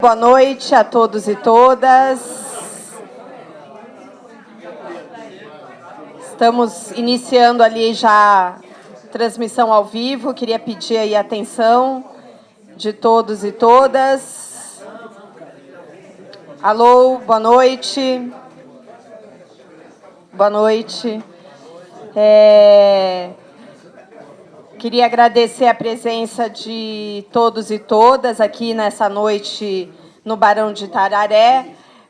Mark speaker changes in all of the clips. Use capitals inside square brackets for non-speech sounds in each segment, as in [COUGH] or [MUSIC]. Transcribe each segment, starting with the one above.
Speaker 1: Boa noite a todos e todas. Estamos iniciando ali já transmissão ao vivo. Queria pedir aí a atenção de todos e todas. Alô, boa noite. Boa noite. É... Queria agradecer a presença de todos e todas aqui nessa noite no Barão de Tararé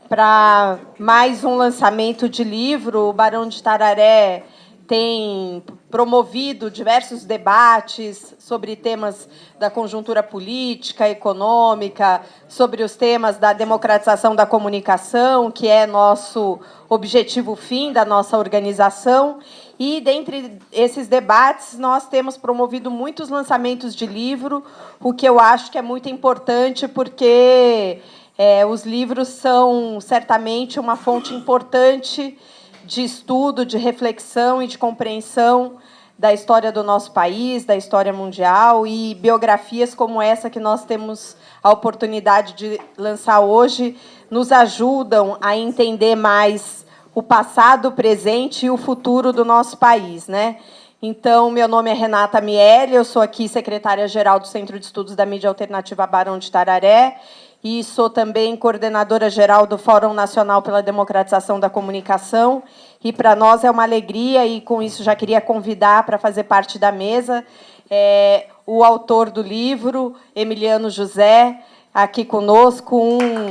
Speaker 1: para mais um lançamento de livro. O Barão de Tararé tem promovido diversos debates sobre temas da conjuntura política, econômica, sobre os temas da democratização da comunicação, que é nosso objetivo fim da nossa organização. E, dentre esses debates, nós temos promovido muitos lançamentos de livro, o que eu acho que é muito importante, porque é, os livros são, certamente, uma fonte importante de estudo, de reflexão e de compreensão da história do nosso país, da história mundial, e biografias como essa que nós temos a oportunidade de lançar hoje nos ajudam a entender mais o passado, o presente e o futuro do nosso país. Né? Então, meu nome é Renata Miele, eu sou aqui secretária-geral do Centro de Estudos da Mídia Alternativa Barão de Tararé e sou também coordenadora-geral do Fórum Nacional pela Democratização da Comunicação. E para nós é uma alegria, e com isso já queria convidar para fazer parte da mesa é, o autor do livro, Emiliano José, aqui conosco, um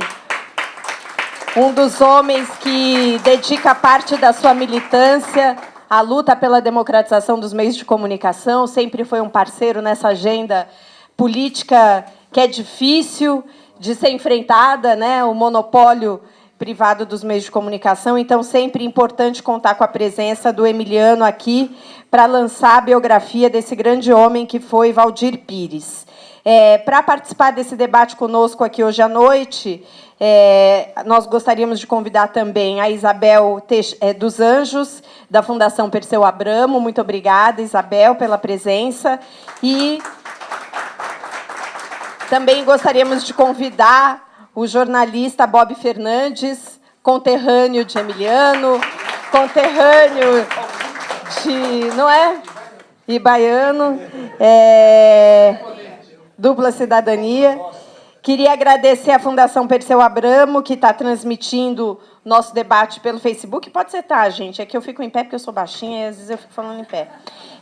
Speaker 1: um dos homens que dedica parte da sua militância à luta pela democratização dos meios de comunicação, sempre foi um parceiro nessa agenda política que é difícil de ser enfrentada, né? o monopólio privado dos meios de comunicação, então sempre importante contar com a presença do Emiliano aqui para lançar a biografia desse grande homem que foi Valdir Pires. É, para participar desse debate conosco aqui hoje à noite, é, nós gostaríamos de convidar também a Isabel é, dos Anjos, da Fundação Perseu Abramo. Muito obrigada, Isabel, pela presença. E também gostaríamos de convidar o jornalista Bob Fernandes, conterrâneo de Emiliano, conterrâneo de, não é? E baiano, é, dupla cidadania. Queria agradecer à Fundação Perseu Abramo, que está transmitindo nosso debate pelo Facebook. Pode ser, tá, gente? É que eu fico em pé porque eu sou baixinha e às vezes eu fico falando em pé.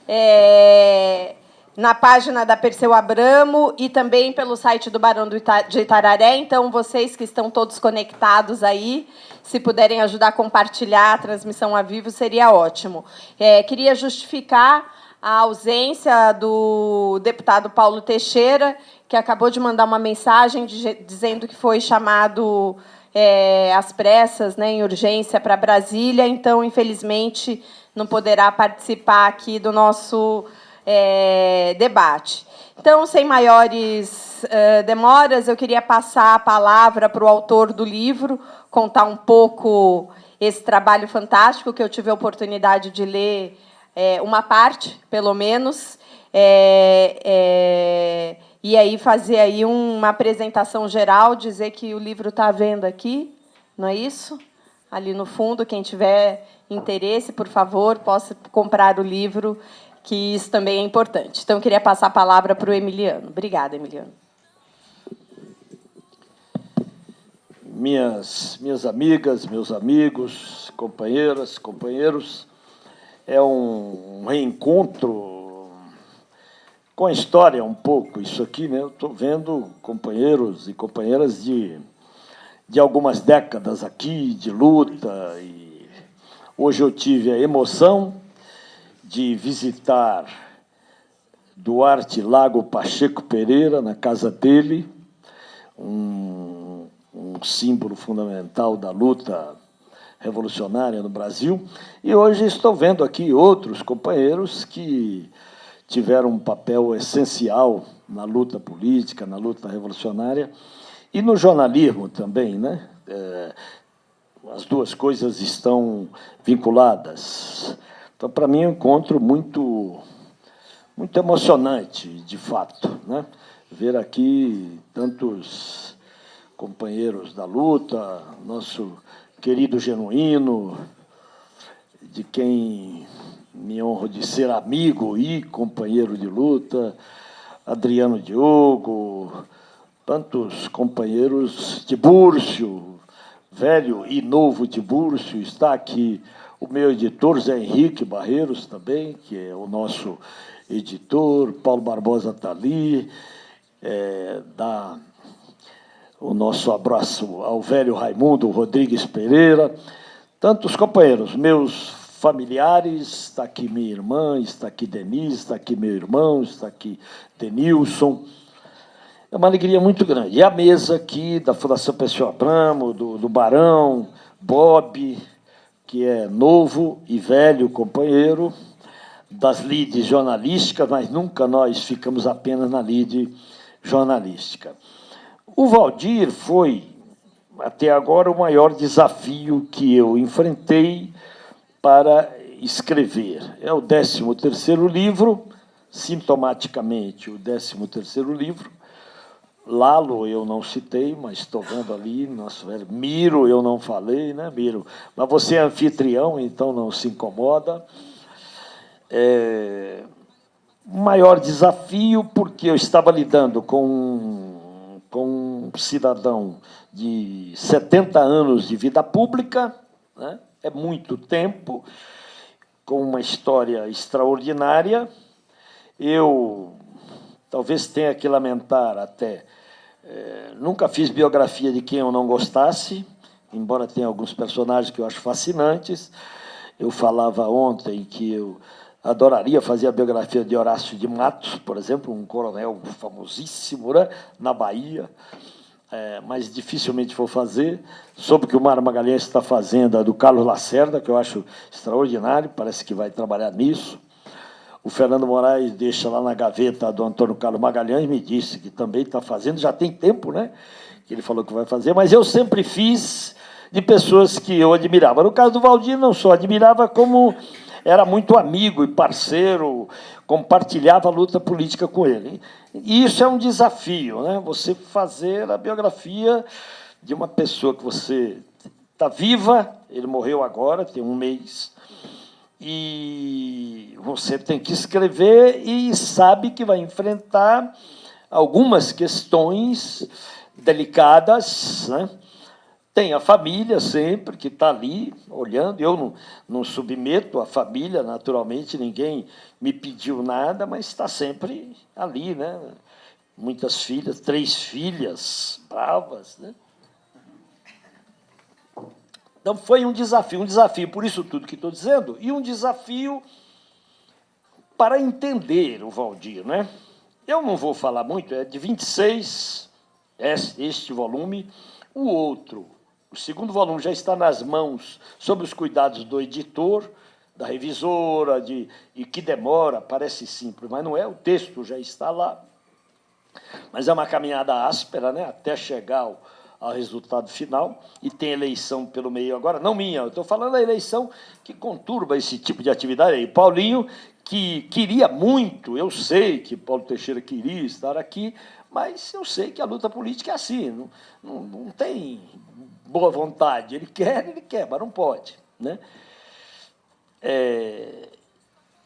Speaker 1: É, na página da Perseu Abramo e também pelo site do Barão de Itararé. Então, vocês que estão todos conectados aí, se puderem ajudar a compartilhar a transmissão a vivo, seria ótimo. É, queria justificar a ausência do deputado Paulo Teixeira, que acabou de mandar uma mensagem de, dizendo que foi chamado é, às pressas, né, em urgência, para Brasília, então, infelizmente, não poderá participar aqui do nosso é, debate. Então, sem maiores uh, demoras, eu queria passar a palavra para o autor do livro, contar um pouco esse trabalho fantástico que eu tive a oportunidade de ler é, uma parte, pelo menos, é, é, e aí fazer aí uma apresentação geral, dizer que o livro está à venda aqui, não é isso? Ali no fundo, quem tiver interesse, por favor, possa comprar o livro, que isso também é importante. Então, eu queria passar a palavra para o Emiliano. Obrigada, Emiliano.
Speaker 2: Minhas, minhas amigas, meus amigos, companheiras, companheiros, é um reencontro com a história um pouco, isso aqui, né? Eu estou vendo companheiros e companheiras de, de algumas décadas aqui, de luta. E hoje eu tive a emoção de visitar Duarte Lago Pacheco Pereira, na casa dele, um, um símbolo fundamental da luta revolucionária no Brasil. E hoje estou vendo aqui outros companheiros que tiveram um papel essencial na luta política, na luta revolucionária e no jornalismo também, né? É, as duas coisas estão vinculadas. Então, para mim, é um encontro muito, muito emocionante, de fato, né? Ver aqui tantos companheiros da luta, nosso querido Genuíno, de quem me honro de ser amigo e companheiro de luta, Adriano Diogo, tantos companheiros, Tibúrcio, velho e novo Tibúrcio, está aqui o meu editor, Zé Henrique Barreiros, também, que é o nosso editor, Paulo Barbosa está ali, é, dá o nosso abraço ao velho Raimundo Rodrigues Pereira, tantos companheiros, meus familiares, está aqui minha irmã, está aqui Denise, está aqui meu irmão, está aqui Denilson, é uma alegria muito grande. E a mesa aqui da Fundação Pessoa Abramo, do, do Barão, Bob, que é novo e velho companheiro das lides jornalísticas, mas nunca nós ficamos apenas na lide jornalística. O Valdir foi, até agora, o maior desafio que eu enfrentei para escrever. É o 13º livro, sintomaticamente o 13º livro, Lalo eu não citei, mas estou vendo ali, nosso velho Miro eu não falei, né, Miro? Mas você é anfitrião, então não se incomoda. É, maior desafio, porque eu estava lidando com, com um cidadão de 70 anos de vida pública, né? é muito tempo, com uma história extraordinária. Eu talvez tenha que lamentar até é, nunca fiz biografia de quem eu não gostasse, embora tenha alguns personagens que eu acho fascinantes. Eu falava ontem que eu adoraria fazer a biografia de Horácio de Matos, por exemplo, um coronel famosíssimo né, na Bahia, é, mas dificilmente vou fazer. Soube que o Mário Magalhães está fazendo a do Carlos Lacerda, que eu acho extraordinário, parece que vai trabalhar nisso. O Fernando Moraes deixa lá na gaveta do Antônio Carlos Magalhães, me disse que também está fazendo, já tem tempo, né? Que ele falou que vai fazer, mas eu sempre fiz de pessoas que eu admirava. No caso do Valdir, não só admirava, como era muito amigo e parceiro, compartilhava a luta política com ele. E isso é um desafio, né? Você fazer a biografia de uma pessoa que você está viva, ele morreu agora, tem um mês, e você tem que escrever e sabe que vai enfrentar algumas questões delicadas, né? Tem a família sempre que está ali olhando. Eu não, não submeto a família, naturalmente, ninguém me pediu nada, mas está sempre ali, né? Muitas filhas, três filhas bravas, né? Então, foi um desafio, um desafio por isso tudo que estou dizendo, e um desafio para entender o Valdir. Né? Eu não vou falar muito, é de 26, este volume, o outro, o segundo volume já está nas mãos, sob os cuidados do editor, da revisora, de, e que demora, parece simples, mas não é, o texto já está lá. Mas é uma caminhada áspera, né, até chegar ao, ao resultado final, e tem eleição pelo meio agora, não minha, eu estou falando da eleição que conturba esse tipo de atividade aí. Paulinho, que queria muito, eu sei que Paulo Teixeira queria estar aqui, mas eu sei que a luta política é assim, não, não, não tem boa vontade. Ele quer, ele quer, mas não pode. Né? É,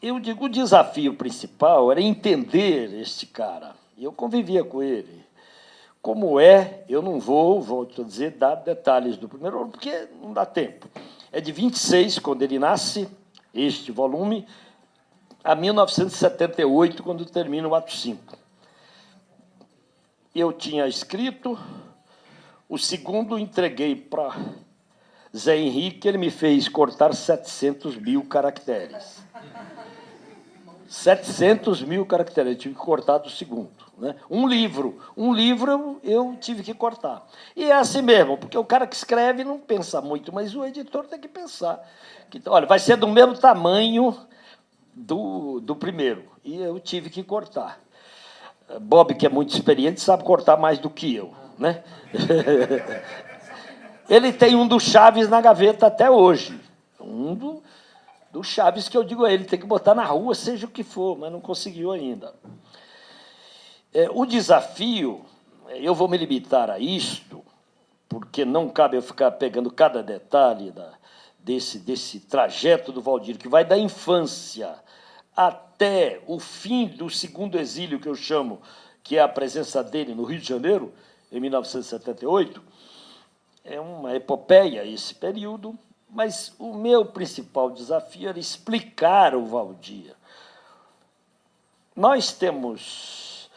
Speaker 2: eu digo, o desafio principal era entender este cara. Eu convivia com ele, como é, eu não vou, volto a dizer, dar detalhes do primeiro ano, porque não dá tempo. É de 26, quando ele nasce, este volume, a 1978, quando termina o ato 5. Eu tinha escrito, o segundo entreguei para Zé Henrique, ele me fez cortar 700 mil caracteres. 700 mil caracteres, eu tive que cortar do segundo. Né? Um livro. Um livro eu tive que cortar. E é assim mesmo, porque o cara que escreve não pensa muito, mas o editor tem que pensar. Que, olha, vai ser do mesmo tamanho do, do primeiro. E eu tive que cortar. Bob, que é muito experiente, sabe cortar mais do que eu. Né? [LAUGHS] Ele tem um do Chaves na gaveta até hoje. Um do, do Chaves que eu digo a ele, tem que botar na rua, seja o que for, mas não conseguiu ainda. É, o desafio, eu vou me limitar a isto, porque não cabe eu ficar pegando cada detalhe da, desse, desse trajeto do Valdir, que vai da infância até o fim do segundo exílio, que eu chamo, que é a presença dele no Rio de Janeiro, em 1978, é uma epopeia esse período, mas o meu principal desafio era explicar o Valdir. Nós temos,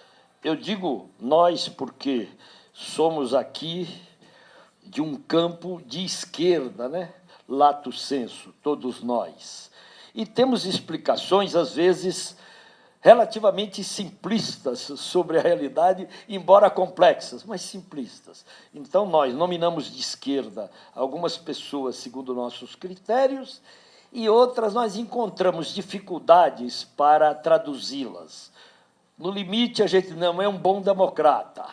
Speaker 2: eu digo nós porque somos aqui de um campo de esquerda, né? lato senso, todos nós. E temos explicações, às vezes, relativamente simplistas sobre a realidade, embora complexas, mas simplistas. Então, nós nominamos de esquerda algumas pessoas segundo nossos critérios e outras nós encontramos dificuldades para traduzi-las. No limite, a gente não é um bom democrata,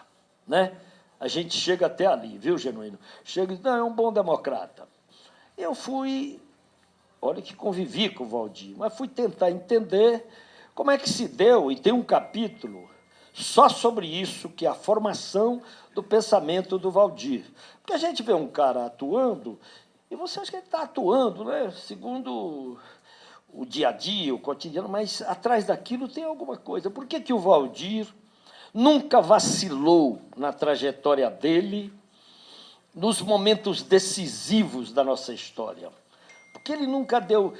Speaker 2: né? A gente chega até ali, viu, Genuíno? Chega e não, é um bom democrata. Eu fui, olha que convivi com o Valdir, mas fui tentar entender como é que se deu, e tem um capítulo só sobre isso, que é a formação do pensamento do Valdir. Porque a gente vê um cara atuando, e você acha que ele está atuando, né? segundo o dia a dia, o cotidiano, mas atrás daquilo tem alguma coisa. Por que, que o Valdir nunca vacilou na trajetória dele, nos momentos decisivos da nossa história? Porque ele nunca deu.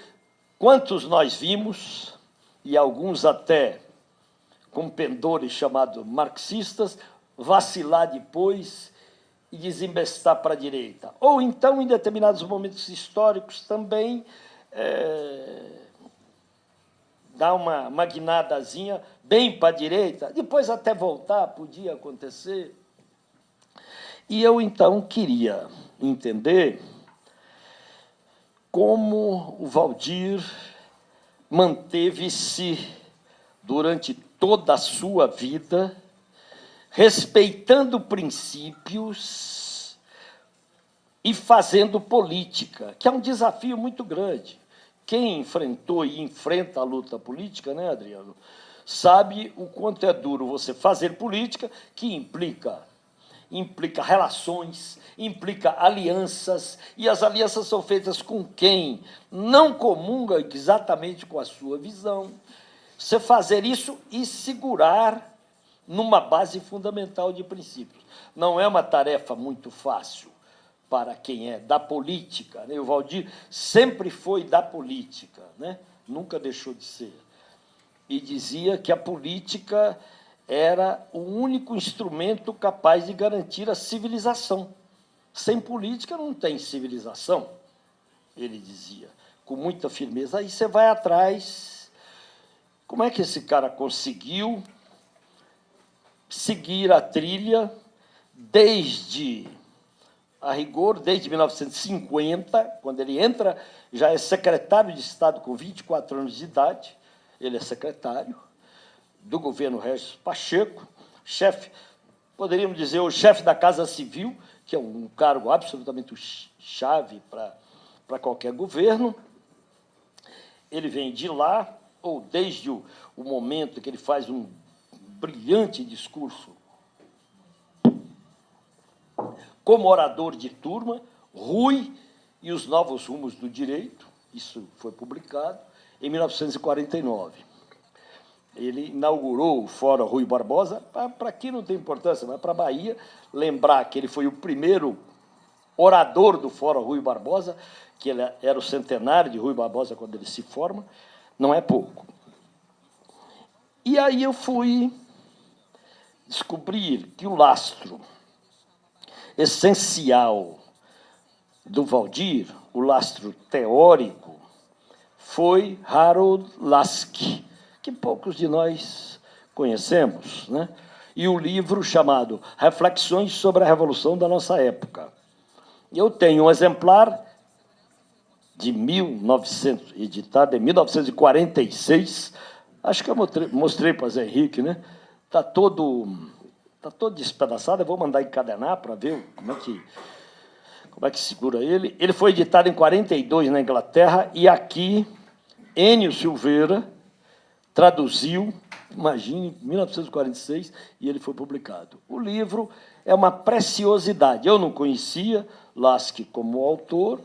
Speaker 2: Quantos nós vimos e alguns até com pendores chamados marxistas, vacilar depois e desembestar para a direita. Ou então, em determinados momentos históricos, também é, dar uma magnadazinha bem para a direita, depois até voltar, podia acontecer. E eu, então, queria entender como o Valdir manteve-se durante toda a sua vida respeitando princípios e fazendo política, que é um desafio muito grande. Quem enfrentou e enfrenta a luta política, né, Adriano, sabe o quanto é duro você fazer política, que implica implica relações, implica alianças, e as alianças são feitas com quem não comunga exatamente com a sua visão. Você fazer isso e segurar numa base fundamental de princípios. Não é uma tarefa muito fácil para quem é da política. Né? O Valdir sempre foi da política, né? nunca deixou de ser. E dizia que a política era o único instrumento capaz de garantir a civilização. Sem política não tem civilização, ele dizia, com muita firmeza. Aí você vai atrás. Como é que esse cara conseguiu seguir a trilha desde, a rigor, desde 1950, quando ele entra, já é secretário de Estado com 24 anos de idade, ele é secretário, do governo Regis Pacheco, chefe, poderíamos dizer, o chefe da Casa Civil, que é um cargo absolutamente chave para qualquer governo. Ele vem de lá, ou desde o, o momento que ele faz um brilhante discurso como orador de turma, Rui e os Novos Rumos do Direito, isso foi publicado em 1949 ele inaugurou o Fórum Rui Barbosa, para aqui não tem importância, mas para a Bahia, lembrar que ele foi o primeiro orador do Fórum Rui Barbosa, que ele era o centenário de Rui Barbosa quando ele se forma, não é pouco. E aí eu fui descobrir que o lastro essencial do Valdir, o lastro teórico, foi Harold Laski, que poucos de nós conhecemos, né? e o livro chamado Reflexões sobre a Revolução da Nossa Época. Eu tenho um exemplar de 1900, editado em 1946, acho que eu mostrei, para Zé Henrique, né? Está todo, tá todo despedaçado, eu vou mandar encadenar para ver como é, que, como é que segura ele. Ele foi editado em 42 na Inglaterra, e aqui, Enio Silveira, traduziu, imagine, 1946, e ele foi publicado. O livro é uma preciosidade. Eu não conhecia Lasky como autor,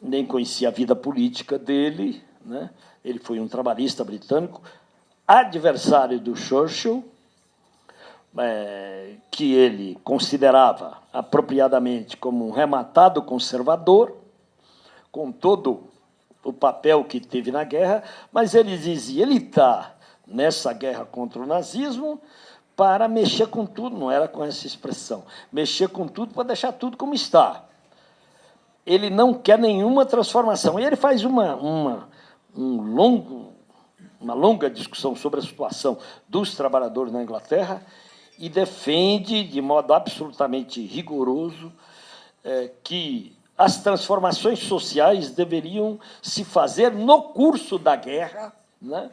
Speaker 2: nem conhecia a vida política dele. Né? Ele foi um trabalhista britânico, adversário do Churchill, é, que ele considerava apropriadamente como um rematado conservador, com todo o papel que teve na guerra, mas ele dizia, ele está nessa guerra contra o nazismo para mexer com tudo, não era com essa expressão, mexer com tudo para deixar tudo como está. Ele não quer nenhuma transformação. E ele faz uma, uma, um longo, uma longa discussão sobre a situação dos trabalhadores na Inglaterra e defende, de modo absolutamente rigoroso, é, que as transformações sociais deveriam se fazer no curso da guerra, né?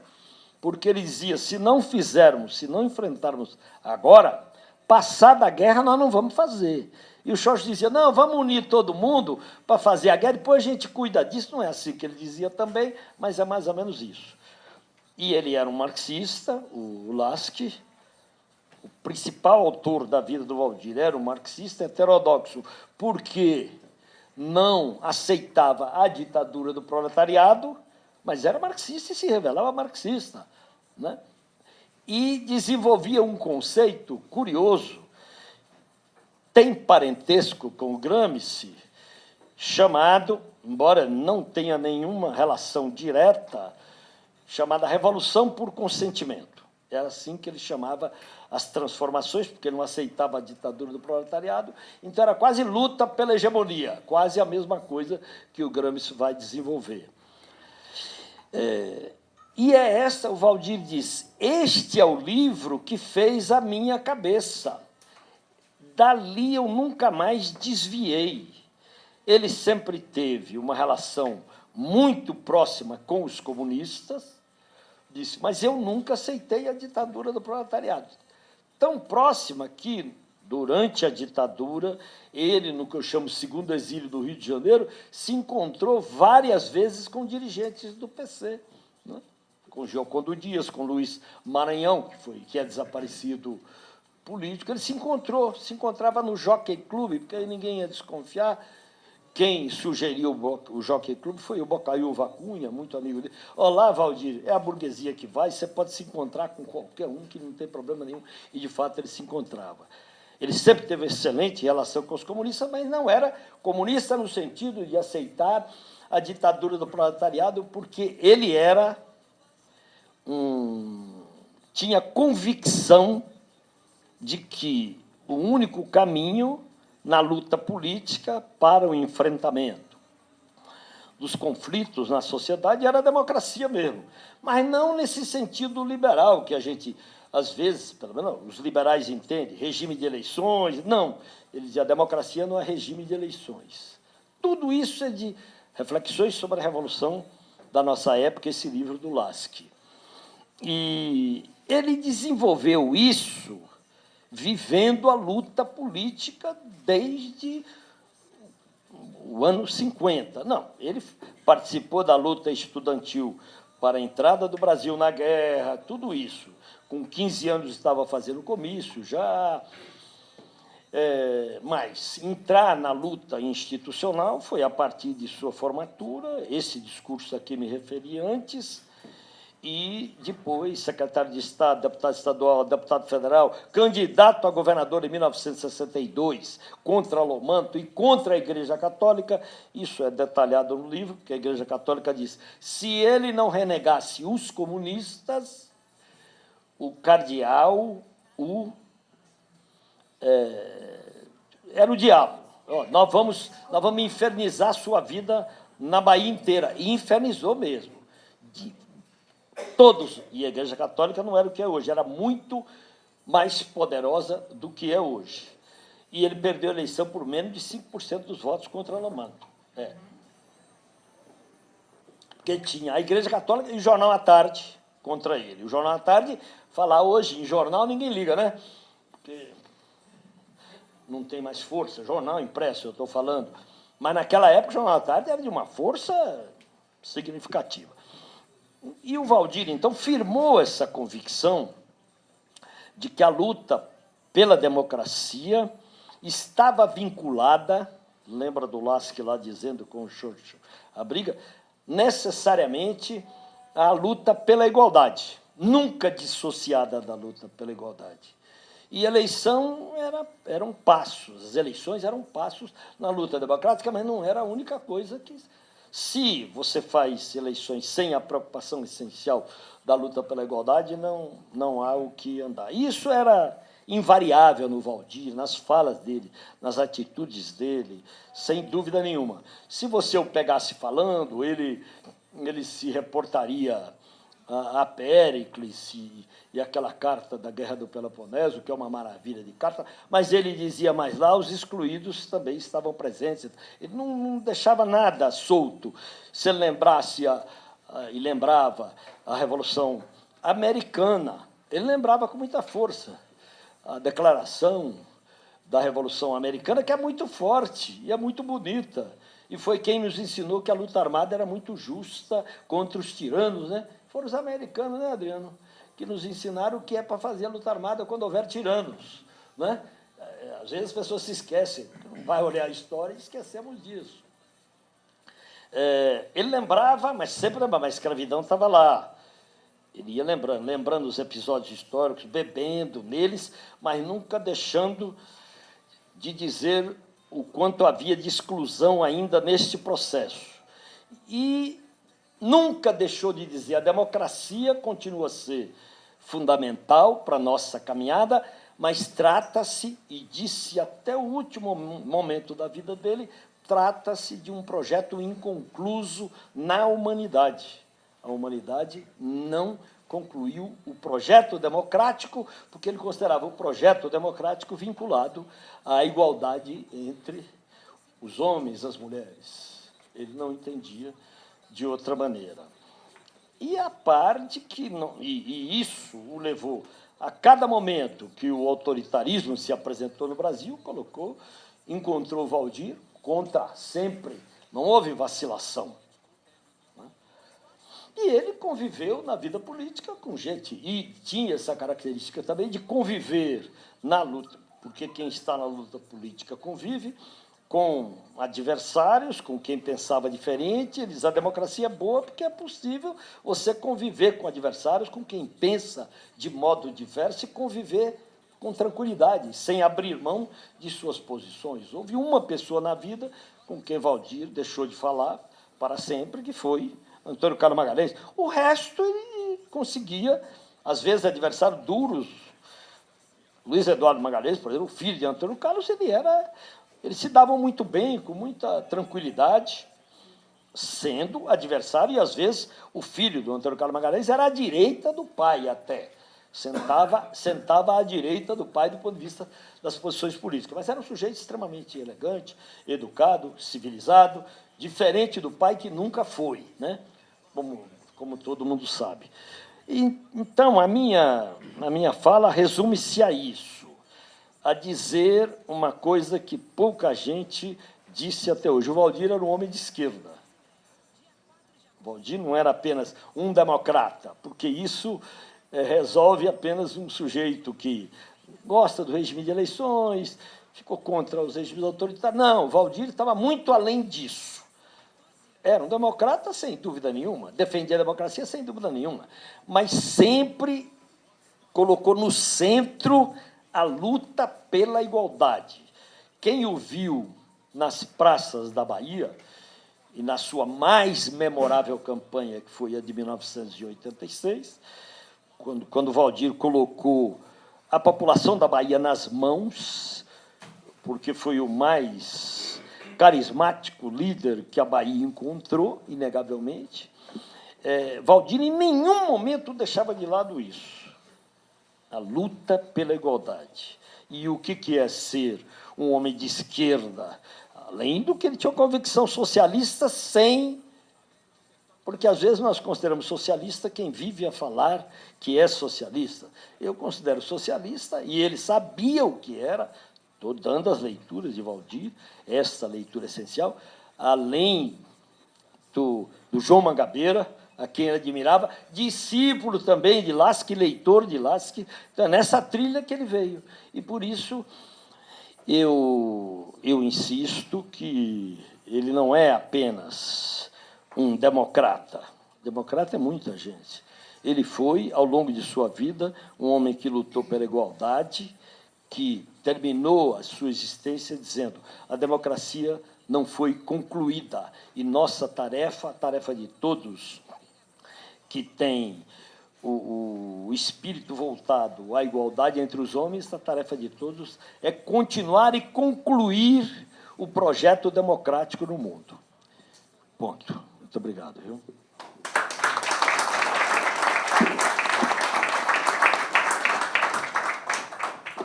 Speaker 2: porque ele dizia, se não fizermos, se não enfrentarmos agora, passada a guerra nós não vamos fazer. E o Jorge dizia, não, vamos unir todo mundo para fazer a guerra, depois a gente cuida disso. Não é assim que ele dizia também, mas é mais ou menos isso. E ele era um marxista, o Lasky, o principal autor da vida do Valdir era um marxista heterodoxo, porque não aceitava a ditadura do proletariado, mas era marxista e se revelava marxista. Né? E desenvolvia um conceito curioso, tem parentesco com o Gramsci, chamado, embora não tenha nenhuma relação direta, chamada revolução por consentimento. Era assim que ele chamava as transformações, porque não aceitava a ditadura do proletariado, então era quase luta pela hegemonia, quase a mesma coisa que o Gramsci vai desenvolver. É, e é essa, o Valdir diz, este é o livro que fez a minha cabeça. Dali eu nunca mais desviei. Ele sempre teve uma relação muito próxima com os comunistas, disse, mas eu nunca aceitei a ditadura do proletariado. Tão próxima que, durante a ditadura, ele, no que eu chamo segundo exílio do Rio de Janeiro, se encontrou várias vezes com dirigentes do PC, né? com Giocondo Dias, com Luiz Maranhão, que, foi, que é desaparecido político, ele se encontrou, se encontrava no Jockey Club, porque aí ninguém ia desconfiar, quem sugeriu o Jockey Club foi o Bocaiúva Cunha, muito amigo dele. Olá, Valdir, é a burguesia que vai, você pode se encontrar com qualquer um, que não tem problema nenhum. E, de fato, ele se encontrava. Ele sempre teve excelente relação com os comunistas, mas não era comunista no sentido de aceitar a ditadura do proletariado, porque ele era um, tinha convicção de que o único caminho na luta política para o enfrentamento dos conflitos na sociedade era a democracia mesmo, mas não nesse sentido liberal que a gente, às vezes, pelo menos os liberais entendem, regime de eleições, não. Ele a democracia não é regime de eleições. Tudo isso é de reflexões sobre a Revolução da nossa época, esse livro do Lasky. E ele desenvolveu isso vivendo a luta política desde o ano 50. Não, ele participou da luta estudantil para a entrada do Brasil na guerra, tudo isso. Com 15 anos estava fazendo comício já. É, mas entrar na luta institucional foi a partir de sua formatura, esse discurso a que me referi antes, e depois secretário de Estado, deputado estadual, deputado federal, candidato a governador em 1962, contra Lomanto e contra a Igreja Católica. Isso é detalhado no livro, porque a Igreja Católica diz, se ele não renegasse os comunistas, o cardeal o, é, era o diabo. nós, vamos, nós vamos infernizar sua vida na Bahia inteira. E infernizou mesmo. De, todos, e a Igreja Católica não era o que é hoje, era muito mais poderosa do que é hoje. E ele perdeu a eleição por menos de 5% dos votos contra Lomanto. É. Porque tinha a Igreja Católica e o Jornal à Tarde contra ele. O Jornal à Tarde, falar hoje em jornal, ninguém liga, né? Porque não tem mais força. Jornal impresso, eu estou falando. Mas naquela época o Jornal à Tarde era de uma força significativa. E o Valdir, então, firmou essa convicção de que a luta pela democracia estava vinculada, lembra do Lasky lá dizendo com o Churchill, a briga, necessariamente à luta pela igualdade, nunca dissociada da luta pela igualdade. E eleição era, eram passos, as eleições eram passos na luta democrática, mas não era a única coisa que. Se você faz eleições sem a preocupação essencial da luta pela igualdade, não, não há o que andar. Isso era invariável no Valdir, nas falas dele, nas atitudes dele, sem dúvida nenhuma. Se você o pegasse falando, ele, ele se reportaria a, a Péricles e, e aquela carta da Guerra do Peloponeso, que é uma maravilha de carta, mas ele dizia mais lá, os excluídos também estavam presentes. Ele não, não deixava nada solto. Se ele lembrasse a, a, e lembrava a Revolução Americana, ele lembrava com muita força a declaração da Revolução Americana, que é muito forte e é muito bonita. E foi quem nos ensinou que a luta armada era muito justa contra os tiranos, né? Foram os americanos, né, Adriano? Que nos ensinaram o que é para fazer a luta armada quando houver tiranos. Né? Às vezes as pessoas se esquecem, vai olhar a história e esquecemos disso. É, ele lembrava, mas sempre lembrava, a escravidão estava lá. Ele ia lembrando, lembrando os episódios históricos, bebendo neles, mas nunca deixando de dizer o quanto havia de exclusão ainda neste processo. E nunca deixou de dizer a democracia continua a ser fundamental para a nossa caminhada, mas trata-se, e disse até o último momento da vida dele, trata-se de um projeto inconcluso na humanidade. A humanidade não concluiu o projeto democrático, porque ele considerava o projeto democrático vinculado à igualdade entre os homens e as mulheres. Ele não entendia de outra maneira. E a parte que não, e, e isso o levou a cada momento que o autoritarismo se apresentou no Brasil, colocou, encontrou Valdir contra sempre, não houve vacilação. Né? E ele conviveu na vida política com gente, e tinha essa característica também de conviver na luta, porque quem está na luta política convive, com adversários, com quem pensava diferente. Eles, a democracia é boa porque é possível você conviver com adversários, com quem pensa de modo diverso e conviver com tranquilidade, sem abrir mão de suas posições. Houve uma pessoa na vida com quem Valdir deixou de falar para sempre, que foi Antônio Carlos Magalhães. O resto ele conseguia, às vezes, adversários duros. Luiz Eduardo Magalhães, por exemplo, o filho de Antônio Carlos, ele era eles se davam muito bem, com muita tranquilidade, sendo adversário, e às vezes o filho do Antônio Carlos Magalhães era à direita do pai até. Sentava, sentava à direita do pai do ponto de vista das posições políticas. Mas era um sujeito extremamente elegante, educado, civilizado, diferente do pai que nunca foi, né? como, como todo mundo sabe. E, então, a minha, a minha fala resume-se a isso a dizer uma coisa que pouca gente disse até hoje. O Valdir era um homem de esquerda. O Valdir não era apenas um democrata, porque isso é, resolve apenas um sujeito que gosta do regime de eleições, ficou contra os regimes autoritários. Não, o Valdir estava muito além disso. Era um democrata, sem dúvida nenhuma, defendia a democracia, sem dúvida nenhuma, mas sempre colocou no centro a luta pela igualdade. Quem o viu nas praças da Bahia, e na sua mais memorável campanha, que foi a de 1986, quando, quando Valdir colocou a população da Bahia nas mãos, porque foi o mais carismático líder que a Bahia encontrou, inegavelmente, é, Valdir em nenhum momento deixava de lado isso a luta pela igualdade. E o que, que é ser um homem de esquerda? Além do que ele tinha uma convicção socialista sem... Porque, às vezes, nós consideramos socialista quem vive a falar que é socialista. Eu considero socialista, e ele sabia o que era, estou dando as leituras de Valdir, essa leitura essencial, além do, do João Mangabeira, a quem admirava, discípulo também de Lasque, leitor de Lasque, então, é nessa trilha que ele veio. E por isso eu, eu insisto que ele não é apenas um democrata. Democrata é muita gente. Ele foi, ao longo de sua vida, um homem que lutou pela igualdade, que terminou a sua existência dizendo a democracia não foi concluída e nossa tarefa, a tarefa de todos que têm o, o, espírito voltado à igualdade entre os homens, a tarefa de todos é continuar e concluir o projeto democrático no mundo. Ponto. Muito obrigado. Viu?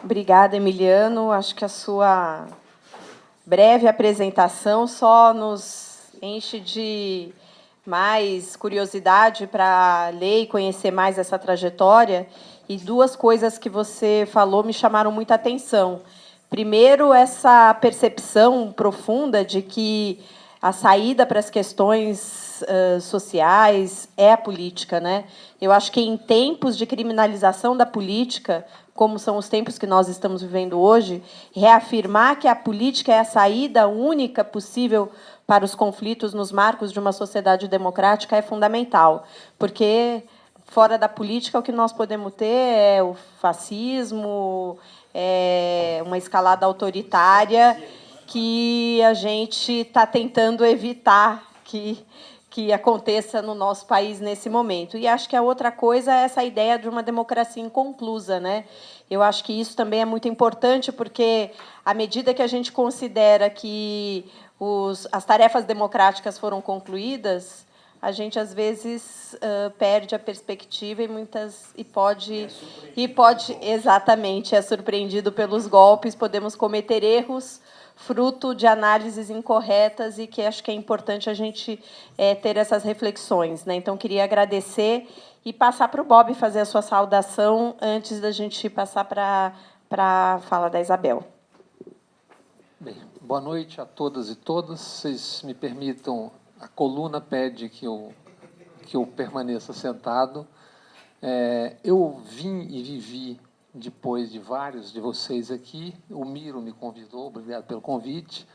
Speaker 1: Obrigada, Emiliano. Acho que a sua breve apresentação só nos enche de mais curiosidade para ler e conhecer mais essa trajetória. E duas coisas que você falou me chamaram muita atenção. Primeiro, essa percepção profunda de que a saída para as questões uh, sociais é a política. Né? Eu acho que em tempos de criminalização da política, como são os tempos que nós estamos vivendo hoje, reafirmar que a política é a saída única possível para os conflitos nos marcos de uma sociedade democrática é fundamental, porque fora da política o que nós podemos ter é o fascismo, é uma escalada autoritária que a gente está tentando evitar que que aconteça no nosso país nesse momento. E acho que a outra coisa é essa ideia de uma democracia inconclusa. Né? Eu acho que isso também é muito importante, porque, à medida que a gente considera que os, as tarefas democráticas foram concluídas, a gente às vezes uh, perde a perspectiva e muitas e pode é e pode exatamente é surpreendido pelos golpes, podemos cometer erros fruto de análises incorretas e que acho que é importante a gente é, ter essas reflexões. Né? Então, queria agradecer e passar para o Bob fazer a sua saudação antes da gente passar para, para a fala da Isabel.
Speaker 3: Bem, boa noite a todas e todas. Vocês me permitam, a coluna pede que eu, que eu permaneça sentado. É, eu vim e vivi depois de vários de vocês aqui. O Miro me convidou, obrigado pelo convite.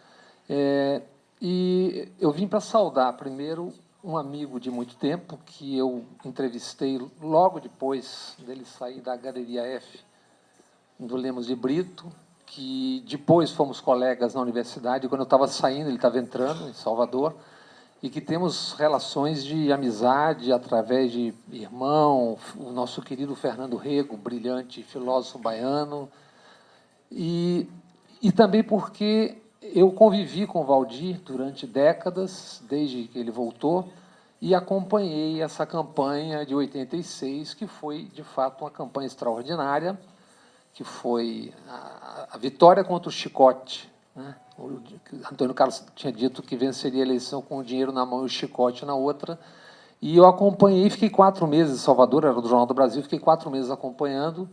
Speaker 3: É, e eu vim para saudar primeiro um amigo de muito tempo que eu entrevistei logo depois dele sair da Galeria F do Lemos de Brito, que depois fomos colegas na universidade. Quando eu estava saindo, ele estava entrando em Salvador e que temos relações de amizade através de irmão, o nosso querido Fernando Rego, brilhante filósofo baiano, e, e também porque eu convivi com o Valdir durante décadas, desde que ele voltou, e acompanhei essa campanha de 86, que foi, de fato, uma campanha extraordinária, que foi a, a vitória contra o chicote, né? O Antônio Carlos tinha dito que venceria a eleição com o dinheiro na mão e o chicote na outra. E eu acompanhei, fiquei quatro meses em Salvador, era do Jornal do Brasil, fiquei quatro meses acompanhando,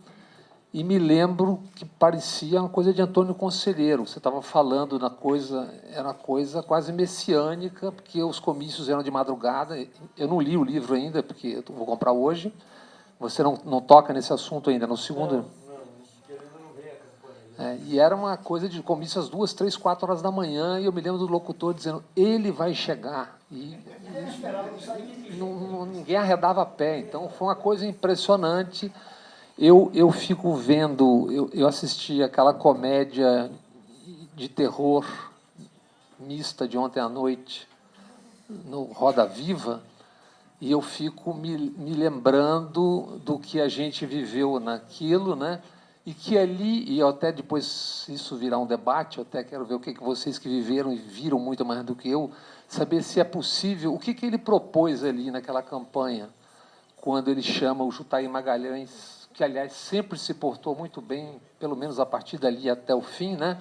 Speaker 3: e me lembro que parecia uma coisa de Antônio Conselheiro. Você estava falando na coisa, era uma coisa quase messiânica, porque os comícios eram de madrugada. Eu não li o livro ainda, porque eu vou comprar hoje. Você não, não toca nesse assunto ainda, no segundo. É, e era uma coisa de comício às duas, três, quatro horas da manhã, e eu me lembro do locutor dizendo, ele vai chegar. E, não, não, ninguém arredava a pé. Então, foi uma coisa impressionante. Eu, eu fico vendo, eu, eu assisti aquela comédia de terror mista de ontem à noite, no Roda Viva, e eu fico me, me lembrando do que a gente viveu naquilo, né? E que ali, e até depois isso virar um debate, eu até quero ver o que, que vocês que viveram e viram muito mais do que eu, saber se é possível, o que, que ele propôs ali naquela campanha, quando ele chama o Jutaí Magalhães, que, aliás, sempre se portou muito bem, pelo menos a partir dali até o fim, né?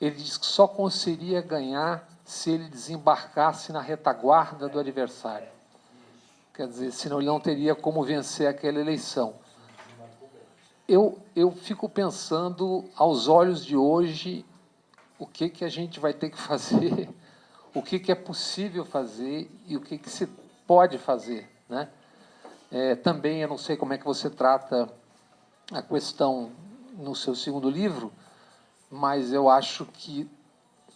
Speaker 3: ele diz que só conseguiria ganhar se ele desembarcasse na retaguarda do adversário. Quer dizer, senão ele não teria como vencer aquela eleição eu, eu fico pensando, aos olhos de hoje, o que, que a gente vai ter que fazer, [LAUGHS] o que, que é possível fazer e o que, que se pode fazer Né? É, também, eu não sei como é que você trata a questão no seu segundo livro, mas eu acho que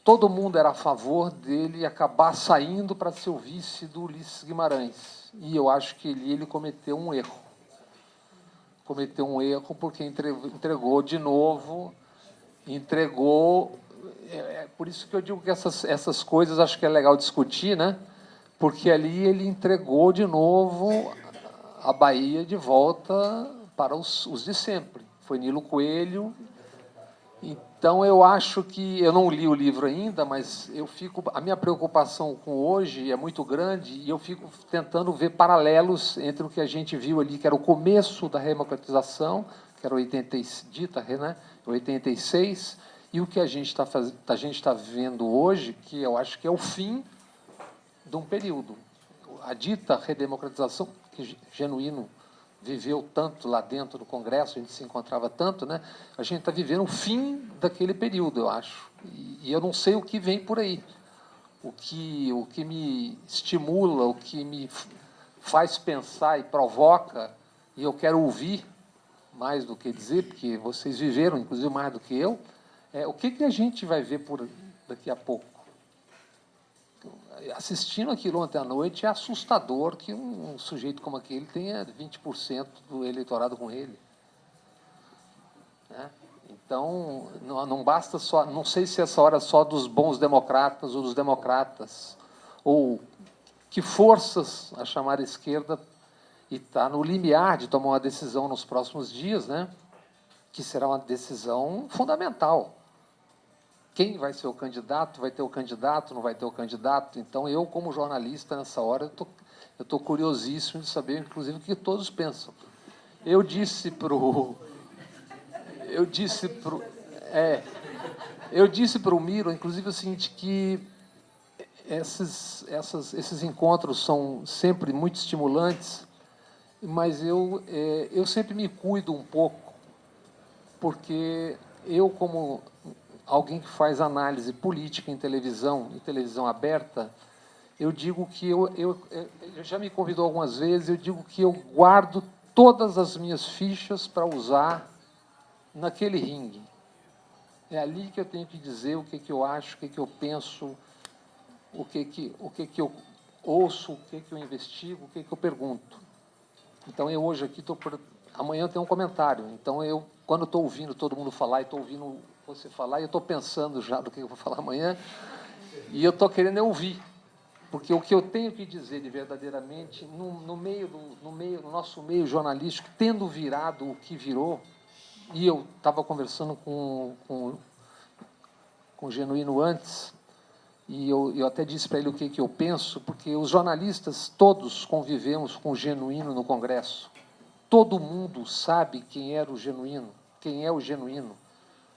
Speaker 3: todo mundo era a favor dele acabar saindo para ser o vice do Ulisses Guimarães. E eu acho que ele, ele cometeu um erro. Cometeu um erro porque entregou de novo, entregou. É, é por isso que eu digo que essas, essas coisas acho que é legal discutir, né? Porque ali ele entregou de novo a Bahia de volta para os, os de sempre. Foi Nilo Coelho então eu acho que eu não li o livro ainda, mas eu fico a minha preocupação com hoje é muito grande e eu fico tentando ver paralelos entre o que a gente viu ali, que era o começo da democratização, que era 80 dita, né, 86, e o que a gente está a gente está vendo hoje, que eu acho que é o fim de um período. A dita redemocratização, que genuíno viveu tanto lá dentro do Congresso, a gente se encontrava tanto, né? A gente está vivendo o fim daquele período, eu acho. E, eu não sei o que vem por aí. O que, o que me estimula, o que me faz pensar e provoca, e eu quero ouvir mais do que dizer, porque vocês viveram, inclusive, mais do que eu, é o que, que a gente vai ver por daqui a pouco assistindo aquilo ontem à noite, é assustador que um, um sujeito como aquele tenha 20% do eleitorado com ele. Né? Então, não, não, basta só, não sei se essa hora é só dos bons democratas ou dos democratas, ou que forças a chamar a esquerda e está no limiar de tomar uma decisão nos próximos dias, né? que será uma decisão fundamental quem vai ser o candidato, vai ter o candidato, não vai ter o candidato. Então, eu, como jornalista, nessa hora, eu estou curiosíssimo de saber, inclusive, o que todos pensam. Eu disse para o... Eu disse para é, eu disse para o Miro, inclusive, o seguinte, que esses, essas, esses encontros são sempre muito estimulantes, mas eu, é, eu sempre me cuido um pouco, porque eu, como alguém que faz análise política em televisão, em televisão aberta, eu digo que eu, eu, eu já me convidou algumas vezes, eu digo que eu guardo todas as minhas fichas para usar naquele ringue. É ali que eu tenho que dizer o que, que eu acho, o que, que eu penso, o que, que, o que, que eu ouço, o que, que eu investigo, o que, que eu pergunto. Então, eu hoje aqui estou... Amanhã tem um comentário. Então, eu, quando estou ouvindo todo mundo falar e estou ouvindo você falar, e eu estou pensando já do que eu vou falar amanhã, e eu estou querendo ouvir. Porque o que eu tenho que dizer de verdadeiramente, no, no, meio do, no, meio, no nosso meio jornalístico, tendo virado o que virou, e eu estava conversando com, com, com o Genuíno antes, e eu, eu até disse para ele o que, que eu penso, porque os jornalistas todos convivemos com o Genuíno no Congresso. Todo mundo sabe quem era o Genuíno, quem é o Genuíno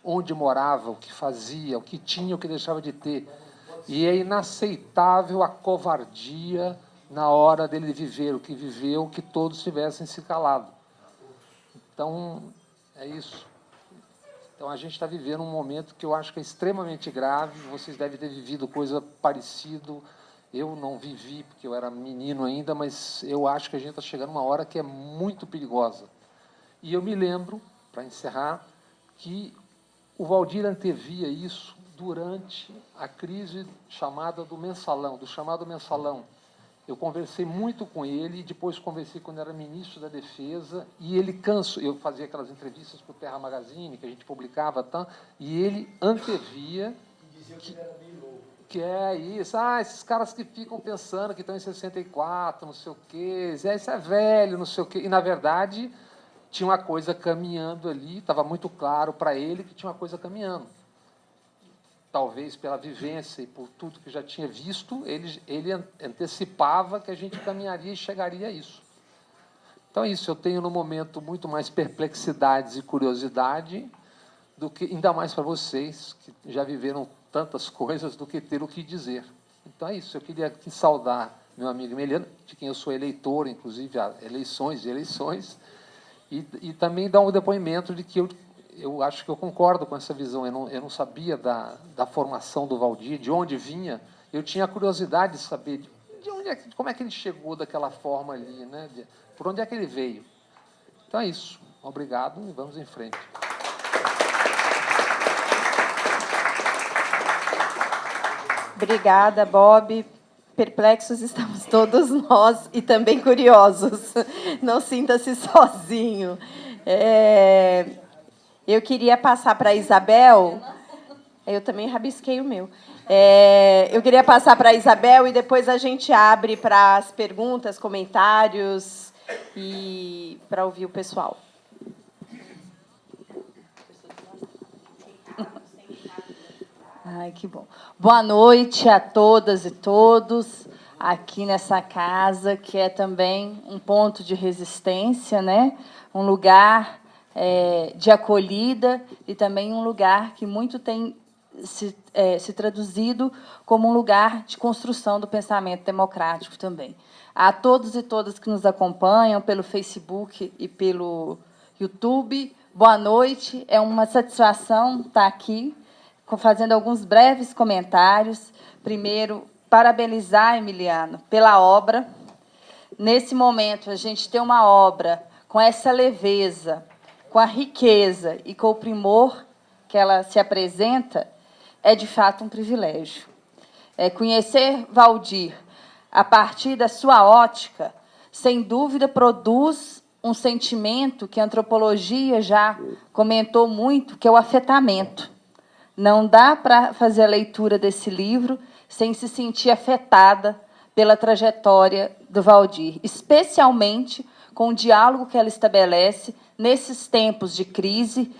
Speaker 3: onde morava, o que fazia, o que tinha, o que deixava de ter. E é inaceitável a covardia na hora dele viver o que viveu, que todos tivessem se calado. Então, é isso. Então, a gente está vivendo um momento que eu acho que é extremamente grave. Vocês devem ter vivido coisa parecida. Eu não vivi, porque eu era menino ainda, mas eu acho que a gente está chegando uma hora que é muito perigosa. E eu me lembro, para encerrar, que o Valdir antevia isso durante a crise chamada do mensalão, do chamado mensalão. Eu conversei muito com ele, depois conversei quando era ministro da Defesa, e ele cansou, eu fazia aquelas entrevistas para o Terra Magazine, que a gente publicava, tá, e ele antevia que, que é isso, ah, esses caras que ficam pensando que estão em 64, não sei o quê, isso é velho, não sei o quê, e, na verdade, tinha uma coisa caminhando ali, estava muito claro para ele que tinha uma coisa caminhando. Talvez pela vivência e por tudo que já tinha visto, ele, ele antecipava que a gente caminharia e chegaria a isso. Então é isso, eu tenho no momento muito mais perplexidades e curiosidade do que ainda mais para vocês que já viveram tantas coisas do que ter o que dizer. Então é isso, eu queria aqui saudar meu amigo Emiliano, de quem eu sou eleitor, inclusive há eleições e eleições, e, e também dar um depoimento de que eu, eu acho que eu concordo com essa visão. Eu não, eu não sabia da, da formação do Valdir, de onde vinha. Eu tinha curiosidade de saber de onde é, como é que ele chegou daquela forma ali, né? De, por onde é que ele veio. Então é isso. Obrigado e vamos em frente.
Speaker 1: Obrigada, Bob. Perplexos estamos [LAUGHS] todos nós e também curiosos. Não sinta-se sozinho. É, eu queria passar para a Isabel. Eu também rabisquei o meu. É, eu queria passar para a Isabel e depois a gente abre para as perguntas, comentários e para ouvir o pessoal.
Speaker 4: Ai, que bom. Boa noite a todas e todos aqui nessa casa, que é também um ponto de resistência, né? um lugar é, de acolhida e também um lugar que muito tem se, é, se traduzido como um lugar de construção do pensamento democrático também. A todos e todas que nos acompanham pelo Facebook e pelo YouTube, boa noite. É uma satisfação estar aqui fazendo alguns breves comentários. Primeiro, parabenizar Emiliano pela obra. Nesse momento, a gente tem uma obra com essa leveza, com a riqueza e com o primor que ela se apresenta, é de fato um privilégio. É conhecer Valdir a partir da sua ótica, sem dúvida, produz um sentimento que a antropologia já comentou muito, que é o afetamento. Não dá para fazer a leitura desse livro sem se sentir afetada pela trajetória do Valdir, especialmente com o diálogo que ela estabelece nesses tempos de crise,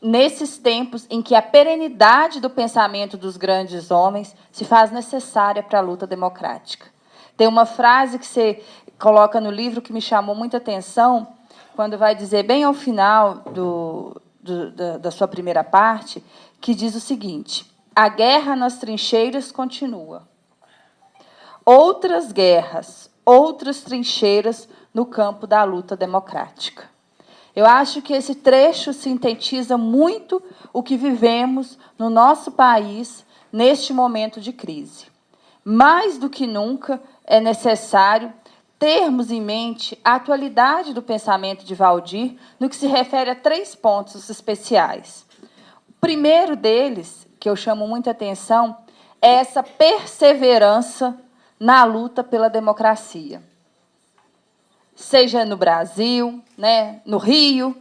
Speaker 4: nesses tempos em que a perenidade do pensamento dos grandes homens se faz necessária para a luta democrática. Tem uma frase que você coloca no livro que me chamou muita atenção, quando vai dizer, bem ao final do, do, da, da sua primeira parte, que diz o seguinte: a guerra nas trincheiras continua. Outras guerras, outras trincheiras no campo da luta democrática. Eu acho que esse trecho sintetiza muito o que vivemos no nosso país neste momento de crise. Mais do que nunca é necessário termos em mente a atualidade do pensamento de Valdir no que se refere a três pontos especiais primeiro deles, que eu chamo muita atenção, é essa perseverança na luta pela democracia. Seja no Brasil, né, no Rio,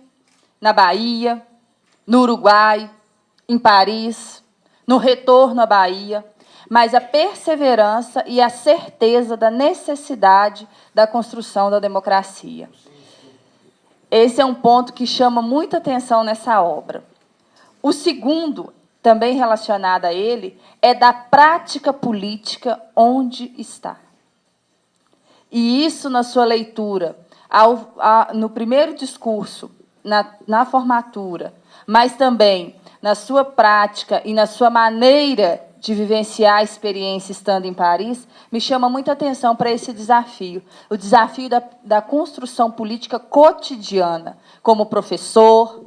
Speaker 4: na Bahia, no Uruguai, em Paris, no retorno à Bahia, mas a perseverança e a certeza da necessidade da construção da democracia. Esse é um ponto que chama muita atenção nessa obra. O segundo, também relacionado a ele, é da prática política onde está. E isso, na sua leitura, ao, a, no primeiro discurso, na, na formatura, mas também na sua prática e na sua maneira de vivenciar a experiência estando em Paris, me chama muita atenção para esse desafio, o desafio da, da construção política cotidiana, como professor,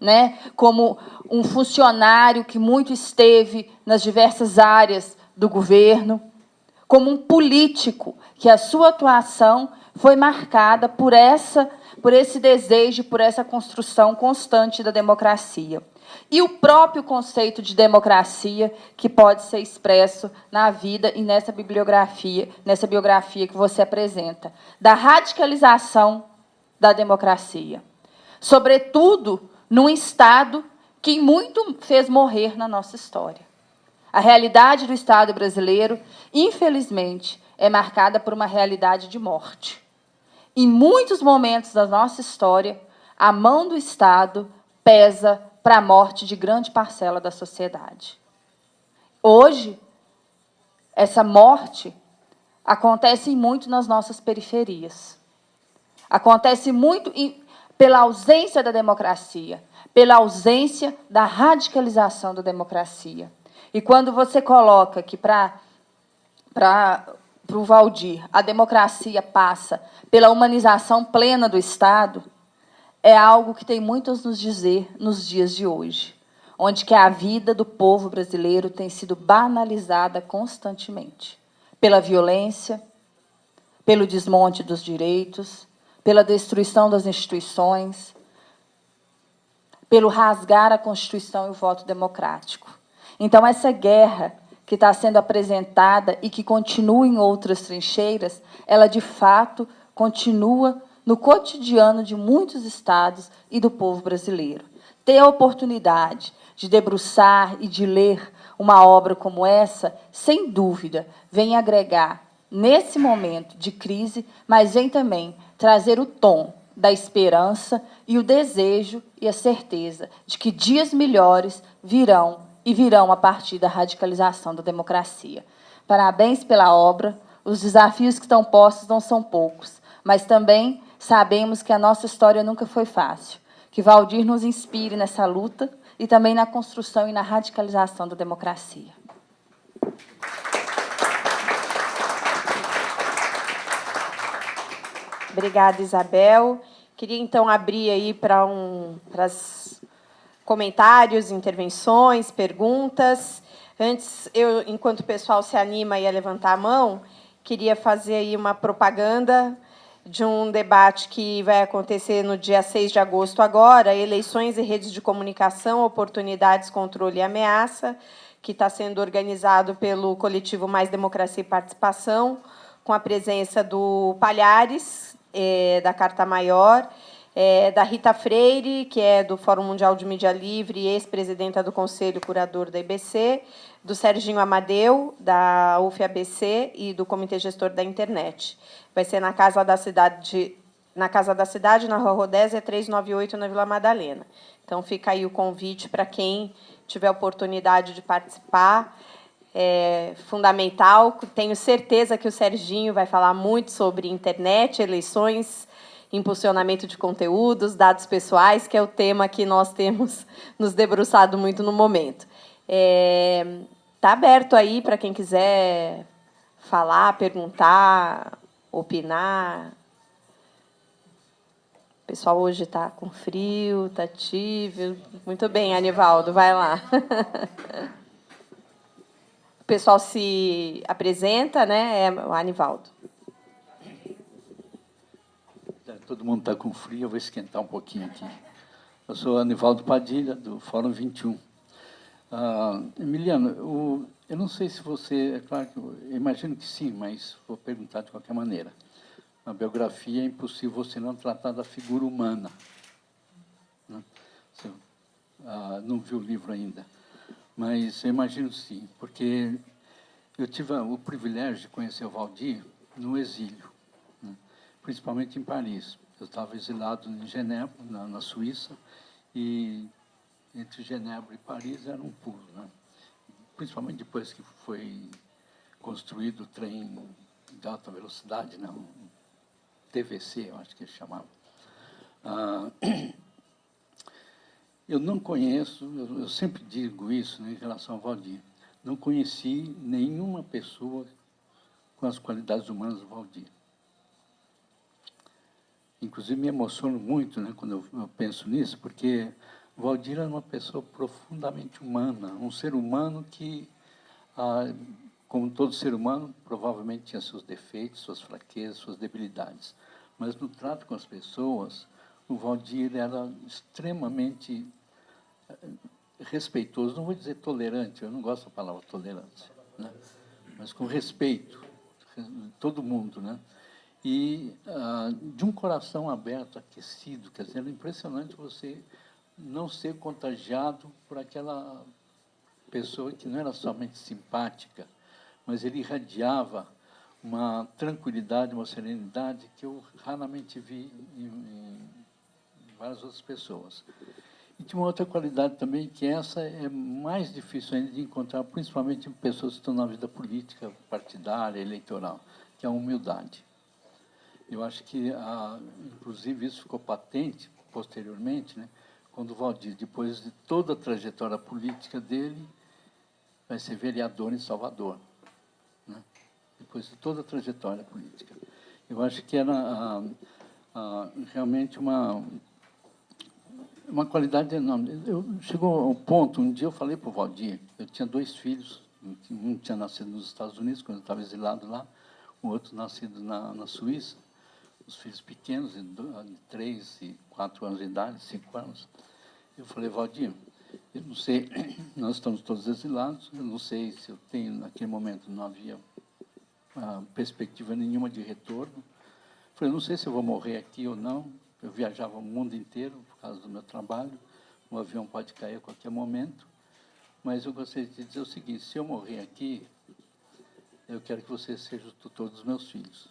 Speaker 4: né, como um funcionário que muito esteve nas diversas áreas do governo, como um político que a sua atuação foi marcada por essa por esse desejo, por essa construção constante da democracia. E o próprio conceito de democracia que pode ser expresso na vida e nessa bibliografia, nessa biografia que você apresenta, da radicalização da democracia. Sobretudo num Estado que muito fez morrer na nossa história. A realidade do Estado brasileiro, infelizmente, é marcada por uma realidade de morte. Em muitos momentos da nossa história, a mão do Estado pesa para a morte de grande parcela da sociedade. Hoje, essa morte acontece muito nas nossas periferias. Acontece muito em, pela ausência da democracia, pela ausência da radicalização da democracia. E quando você coloca que para o Valdir a democracia passa pela humanização plena do Estado, é algo que tem muito a nos dizer nos dias de hoje, onde que a vida do povo brasileiro tem sido banalizada constantemente pela violência, pelo desmonte dos direitos, pela destruição das instituições, pelo rasgar a Constituição e o voto democrático. Então, essa guerra que está sendo apresentada e que continua em outras trincheiras, ela, de fato, continua no cotidiano de muitos estados e do povo brasileiro. Ter a oportunidade de debruçar e de ler uma obra como essa, sem dúvida, vem agregar nesse momento de crise, mas vem também trazer o tom da esperança e o desejo e a certeza de que dias melhores virão e virão a partir da radicalização da democracia. Parabéns pela obra. Os desafios que estão postos não são poucos, mas também sabemos que a nossa história nunca foi fácil. Que Valdir nos inspire nessa luta e também na construção e na radicalização da democracia.
Speaker 1: Obrigada, Isabel. Queria, então, abrir aí para um, para comentários, intervenções, perguntas. Antes, eu, enquanto o pessoal se anima a levantar a mão, queria fazer aí uma propaganda de um debate que vai acontecer no dia 6 de agosto agora, eleições e redes de comunicação, oportunidades, controle e ameaça, que está sendo organizado pelo coletivo Mais Democracia e Participação, com a presença do Palhares, é, da Carta Maior, é, da Rita Freire, que é do Fórum Mundial de Mídia Livre e ex-presidenta do Conselho Curador da IBC, do Serginho Amadeu, da UFABC e do Comitê Gestor da Internet. Vai ser na Casa da Cidade, na Casa da Cidade, na Rua Rodésia, 398, na Vila Madalena. Então, fica aí o convite para quem tiver oportunidade de participar é, fundamental. Tenho certeza que o Serginho vai falar muito sobre internet, eleições, impulsionamento de conteúdos, dados pessoais, que é o tema que nós temos [LAUGHS] nos debruçado muito no momento. Está é, tá aberto aí para quem quiser falar, perguntar, opinar. O pessoal hoje está com frio, está tívio. Muito bem, Anivaldo, vai lá. [LAUGHS] Pessoal se apresenta, né? É o Anivaldo.
Speaker 5: Todo mundo está com frio, eu vou esquentar um pouquinho aqui. Eu sou Anivaldo Padilha, do Fórum 21. Ah, Emiliano, eu não sei se você, é claro que eu imagino que sim, mas vou perguntar de qualquer maneira. Na biografia é impossível você não tratar da figura humana. Né? Você ah, não viu o livro ainda. Mas eu imagino sim, porque eu tive o privilégio de conhecer o Valdir no exílio, né? principalmente em Paris. Eu estava exilado em Genebra, na, na, Suíça, e entre Genebra e Paris era um pulo. Né? Principalmente depois que foi construído o trem de alta velocidade, não, né? TVC, eu acho que ele chamava. Ah, [CLEARS THROAT] Eu não conheço, eu, eu sempre digo isso né, em relação ao Valdir, não conheci nenhuma pessoa com as qualidades humanas do Valdir. Inclusive, me emociono muito né, quando eu, eu penso nisso, porque o Valdir era uma pessoa profundamente humana, um ser humano que, ah, como todo ser humano, provavelmente tinha seus defeitos, suas fraquezas, suas debilidades. Mas no trato com as pessoas, o Valdir era extremamente respeitoso, não vou dizer tolerante, eu não gosto da palavra tolerância, né? mas com respeito, todo mundo, né? E ah, de um coração aberto, aquecido, quer dizer, era impressionante você não ser contagiado por aquela pessoa que não era somente simpática, mas ele irradiava uma tranquilidade, uma serenidade que eu raramente vi em, em várias outras pessoas. E tinha uma outra qualidade também, que essa é mais difícil ainda de encontrar, principalmente em pessoas que estão na vida política, partidária, eleitoral, que é a humildade. Eu acho que, a, inclusive, isso ficou patente posteriormente, né, quando o Valdir, depois de toda a trajetória política dele, vai ser vereador em Salvador. Né, depois de toda a trajetória política. Eu acho que era a, a, realmente uma uma qualidade enorme. Eu, chegou ao ponto, um dia eu falei para o Valdir, eu tinha dois filhos, um tinha nascido nos Estados Unidos, quando eu estava exilado lá, um outro nascido na, na Suíça, os filhos pequenos, de três e quatro anos de idade, cinco anos. Eu falei, Valdir, eu não sei, [CLEARS THROAT] nós estamos todos exilados, eu não sei se eu tenho, naquele momento não havia ah, perspectiva nenhuma de retorno. Eu falei, não sei se eu vou morrer aqui ou não. Eu viajava o mundo inteiro por causa do meu trabalho, o avião pode cair a qualquer momento. Mas eu gostaria de dizer o seguinte, se eu morrer aqui, eu quero que você seja o tutor dos meus filhos.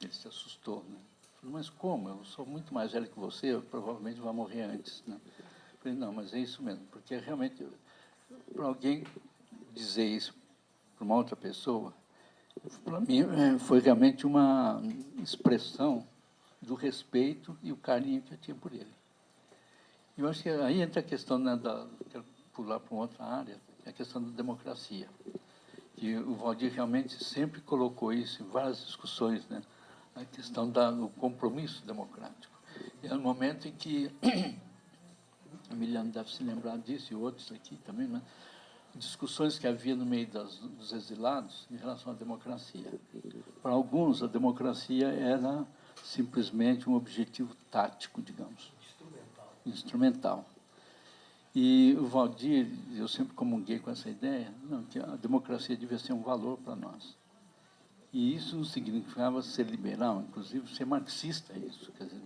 Speaker 5: Ele se assustou, né? Falei, mas como? Eu sou muito mais velho que você, eu provavelmente vou morrer antes, né? Falei, não, mas é isso mesmo, porque realmente, para alguém dizer isso para uma outra pessoa, para mim é, foi realmente uma expressão do respeito e o carinho que eu tinha por ele. Eu acho que aí entra a questão, né, da, quero pular para outra área, é a questão da democracia. E o Valdir realmente sempre colocou isso em várias discussões, né, a questão do compromisso democrático. É no momento em que [CLEARS THROAT] Emiliano deve se lembrar disso, e outros aqui também, né? discussões que havia no meio das, dos exilados em relação à democracia. Para alguns, a democracia era simplesmente um objetivo tático, digamos. Instrumental. E o Valdir, eu sempre comunguei com essa ideia, não, que a democracia devia ser um valor para nós. E isso não significava ser liberal, inclusive ser marxista, isso. Quer dizer,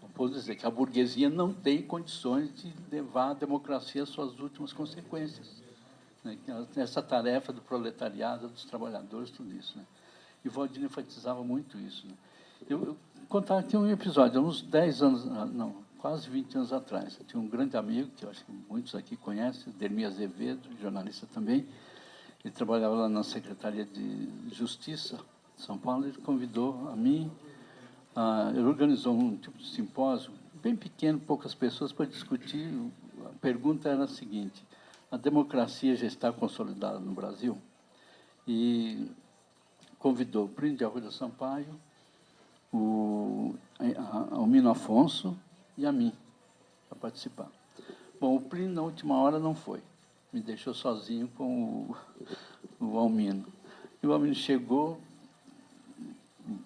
Speaker 5: não posso dizer que a burguesia não tem condições de levar a democracia às suas últimas consequências. Né? Essa tarefa do proletariado, dos trabalhadores, tudo isso. Né? E Valdir enfatizava muito isso. Né? Eu, eu contar aqui um episódio, uns 10 anos, ah, não, quase 20 anos atrás. Eu tinha um grande amigo, que eu acho que muitos aqui conhecem, Dermi Azevedo, jornalista também. Ele trabalhava lá na Secretaria de Justiça São Paulo. Ele convidou a mim, ele organizou um tipo de simpósio, bem pequeno, poucas pessoas, para discutir. A pergunta era a seguinte: a democracia já está consolidada no Brasil? E convidou o Brinde Arruda Sampaio, o Almino Afonso e a mim para participar. Bom, o Plínio, na última hora, não foi. Me deixou sozinho com o, o Almino. E o Almino chegou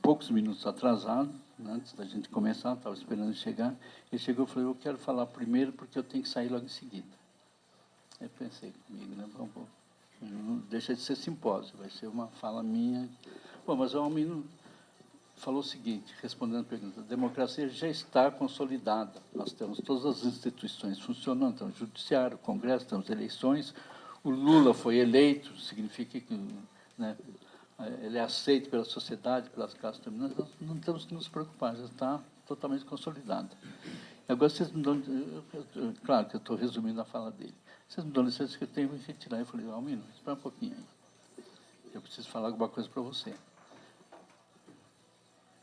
Speaker 5: poucos minutos atrasado, né, antes da gente começar, estava esperando chegar. Ele chegou e falou, eu quero falar primeiro porque eu tenho que sair logo em seguida. Eu pensei comigo, né? Bom, bom, não deixa de ser simpósio, vai ser uma fala minha. Bom, mas o Almino falou o seguinte, respondendo a pergunta, a democracia já está consolidada. Nós temos todas as instituições funcionando, temos judiciário, congresso, temos eleições. O Lula foi eleito, significa que né, ele é aceito pela sociedade, pelas classes dominantes. Nós não temos que nos preocupar, já está totalmente consolidada. Agora, vocês me dão... Claro que eu estou resumindo a fala dele. Vocês me dão licença que eu tenho que retirar. Eu falei, Almino, espera um pouquinho aí. Eu preciso falar alguma coisa para você.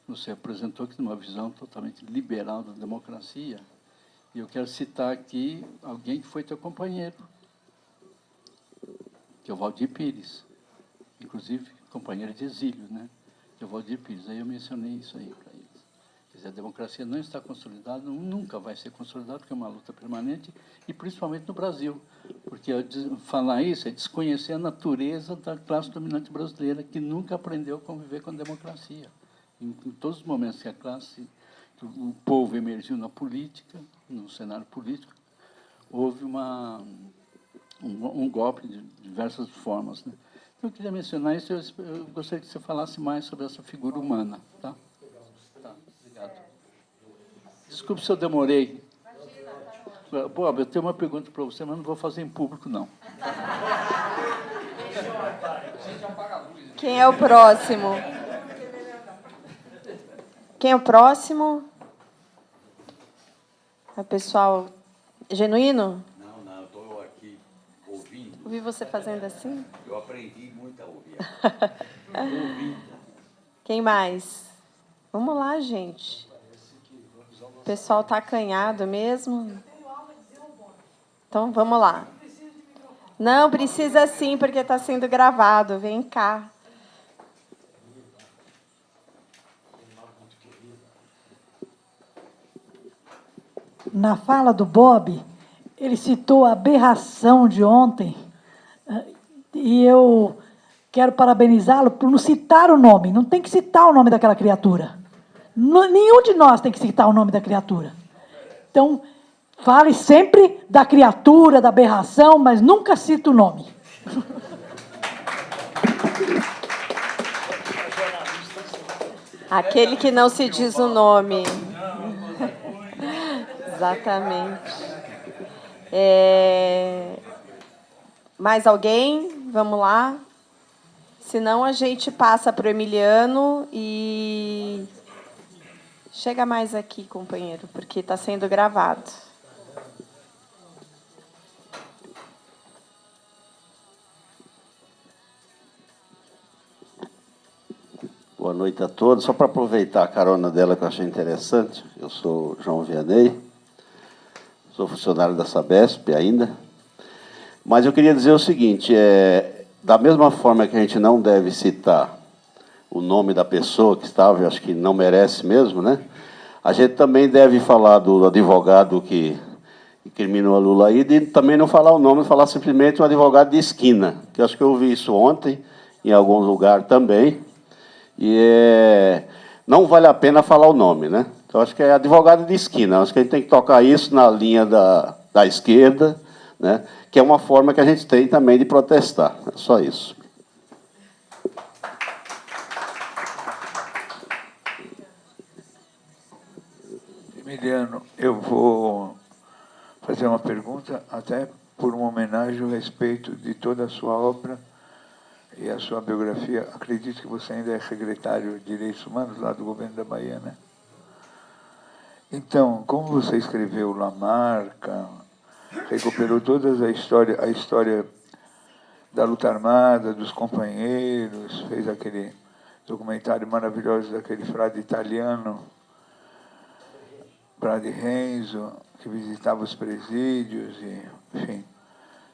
Speaker 5: Você apresentou aqui uma visão totalmente liberal da democracia. E eu quero citar aqui alguém que foi teu companheiro, que é o Valdir Pires. Inclusive, companheiro de exílio, né? Que é o Valdir Pires. Aí eu mencionei isso aí para eles. Quer dizer, a democracia não está consolidada, nunca vai ser consolidada, porque é uma luta permanente, e principalmente no Brasil. Porque falar isso é desconhecer a natureza da classe dominante brasileira, que nunca aprendeu a conviver com a democracia em, todos os momentos que a classe, que o povo emergiu na política, no cenário político, houve uma, um, um golpe de diversas formas. Né? Então, eu queria mencionar isso, eu, eu, gostaria que você falasse mais sobre essa figura humana. Tá? Tá, obrigado. Desculpe se eu demorei. Bob, eu tenho uma pergunta para você, mas não vou fazer em público, não.
Speaker 1: Quem é o próximo? Quem é o próximo? É o pessoal genuíno?
Speaker 6: Não, não, estou aqui ouvindo.
Speaker 1: Ouvi você fazendo assim?
Speaker 6: Eu aprendi muito a ouvir. ouvindo. [LAUGHS]
Speaker 1: Quem mais? Vamos lá, gente. O pessoal está acanhado mesmo. Então, vamos lá. Não, precisa sim, porque está sendo gravado. Vem cá.
Speaker 7: Na fala do Bob, ele citou a aberração de ontem, e eu quero parabenizá-lo por não citar o nome. Não tem que citar o nome daquela criatura. Nenhum de nós tem que citar o nome da criatura. Então, fale sempre da criatura, da aberração, mas nunca cita o nome.
Speaker 1: Aquele que não se diz o nome. Exatamente. É... Mais alguém? Vamos lá. Senão a gente passa para o Emiliano e chega mais aqui, companheiro, porque está sendo gravado.
Speaker 8: Boa noite a todos. Só para aproveitar a carona dela que eu achei interessante, eu sou João Vianney, sou funcionário da Sabesp ainda, mas eu queria dizer o seguinte, é, da mesma forma que a gente não deve citar o nome da pessoa que estava, eu acho que não merece mesmo, né? A gente também deve falar do advogado que incriminou a Lula aí, e também não falar o nome, falar simplesmente um advogado de esquina, que acho que eu ouvi isso ontem, em algum lugar também, e é, não vale a pena falar o nome, né? Então, acho que é advogado de esquina. Acho que a gente tem que tocar isso na linha da, da esquerda, né? que é uma forma que a gente tem também de protestar. É só isso.
Speaker 9: Emiliano, eu vou fazer uma pergunta, até por uma homenagem a respeito de toda a sua obra e a sua biografia, acredito que você ainda é secretário de Direitos Humanos lá do governo da Bahia, né? Então, como você escreveu Lamarca, recuperou toda a história, a história da luta armada, dos companheiros, fez aquele documentário maravilhoso daquele frade italiano, Frade Renzo, que visitava os presídios, e, enfim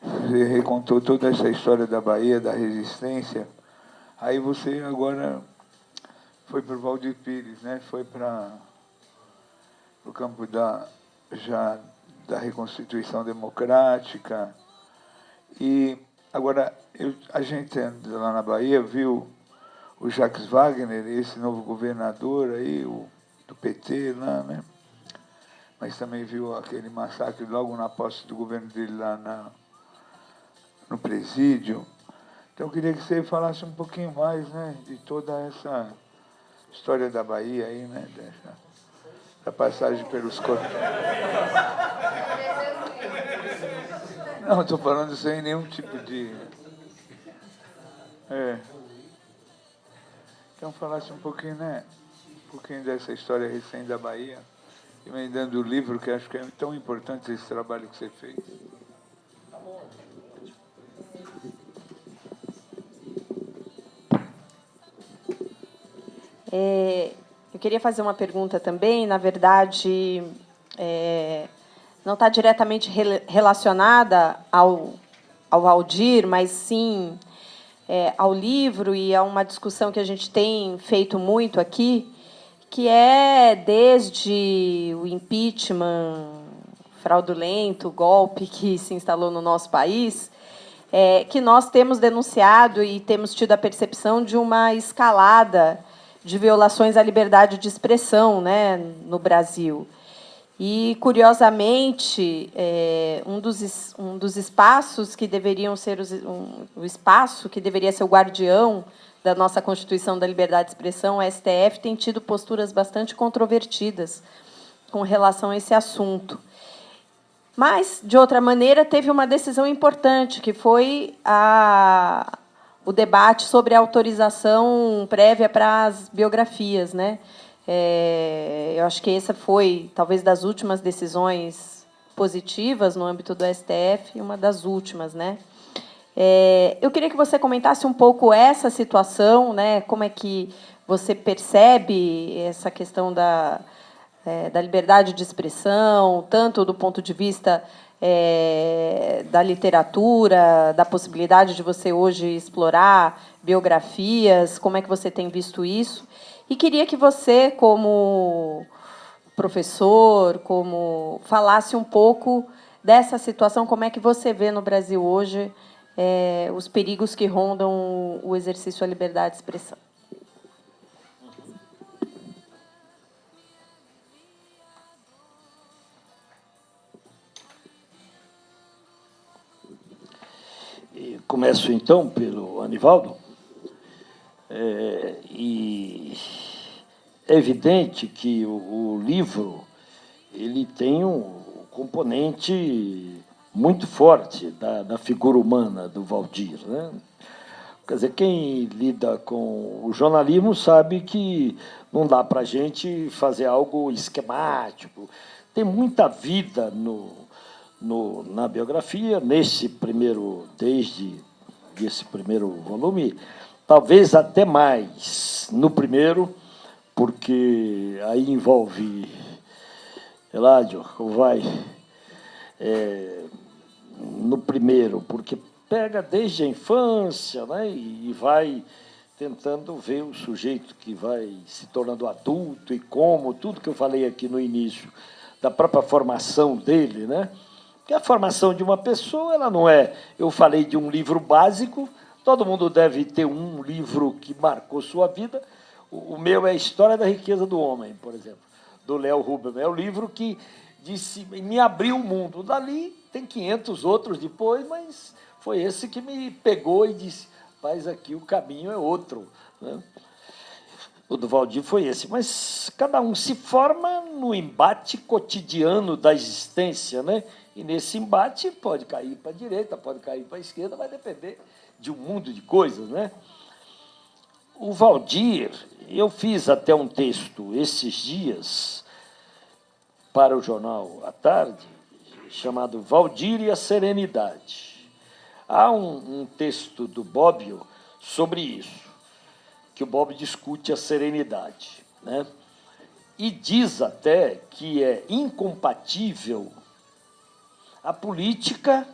Speaker 9: você recontou toda essa história da Bahia, da resistência. Aí você agora foi para o Valdir Pires, né? foi para o campo da, já da reconstituição democrática. E agora eu, a gente lá na Bahia viu o Jacques Wagner, esse novo governador aí, o, do PT lá, né? Mas também viu aquele massacre logo na posse do governo dele lá na, no presídio. Então eu queria que você falasse um pouquinho mais né, de toda essa história da Bahia aí, né? Dessa, da passagem pelos corpos. Não, estou falando sem nenhum tipo de. É. Então falasse um pouquinho, né? Um pouquinho dessa história recente da Bahia, emendando o livro, que acho que é tão importante esse trabalho que você fez.
Speaker 1: É, eu queria fazer uma pergunta também, na verdade, é, não está diretamente relacionada ao, ao Valdir, mas sim é, ao livro e a uma discussão que a gente tem feito muito aqui, que é desde o impeachment fraudulento, golpe que se instalou no nosso país, é, que nós temos denunciado e temos tido a percepção de uma escalada de violações à liberdade de expressão né, no Brasil. E, curiosamente, é, um, dos, um dos espaços que deveriam ser os, um, o espaço que deveria ser o guardião da nossa Constituição da Liberdade de Expressão, o STF, tem tido posturas bastante controvertidas com relação a esse assunto. Mas, de outra maneira, teve uma decisão importante, que foi a, o debate sobre a autorização prévia para as biografias. Né? É, eu acho que essa foi, talvez, das últimas decisões positivas no âmbito do STF, uma das últimas. Né? É, eu queria que você comentasse um pouco essa situação, né? como é que você percebe essa questão da, é, da liberdade de expressão, tanto do ponto de vista é, da literatura, da possibilidade de você hoje explorar biografias, como é que você tem visto isso? E queria que você, como professor, como falasse um pouco dessa situação, como é que você vê no Brasil hoje é, os perigos que rondam o exercício à liberdade de expressão.
Speaker 2: Começo então pelo Anivaldo. É, e é evidente que o, o, livro ele tem um componente muito forte da, da figura humana do Valdir. Né? Quer dizer, quem lida com o jornalismo sabe que não dá para a gente fazer algo esquemático. Tem muita vida no, no, na biografia, nesse primeiro, desde esse primeiro volume, talvez até mais no primeiro, porque aí envolve Eládio, vai é, no primeiro, porque pega desde a infância né, e vai tentando ver o sujeito que vai se tornando adulto e como, tudo que eu falei aqui no início, da própria formação dele, né? Porque a formação de uma pessoa, ela não é. Eu falei de um livro básico, todo mundo deve ter um livro que marcou sua vida. O, meu é a História da Riqueza do Homem, por exemplo, do Léo Rubin. É o livro que disse, me abriu o mundo. Dali tem 500 outros depois, mas foi esse que me pegou e disse: Mas aqui o caminho é outro. Né? O do Valdir foi esse, mas cada um se forma no embate cotidiano da existência, né? E nesse embate pode cair para a direita, pode cair para a esquerda, vai depender de um mundo de coisas. Né? O Valdir, eu fiz até um texto esses dias para o jornal à tarde, chamado Valdir e a Serenidade. Há um, um texto do Bobbio sobre isso, que o Bob discute a serenidade. Né? E diz até que é incompatível a política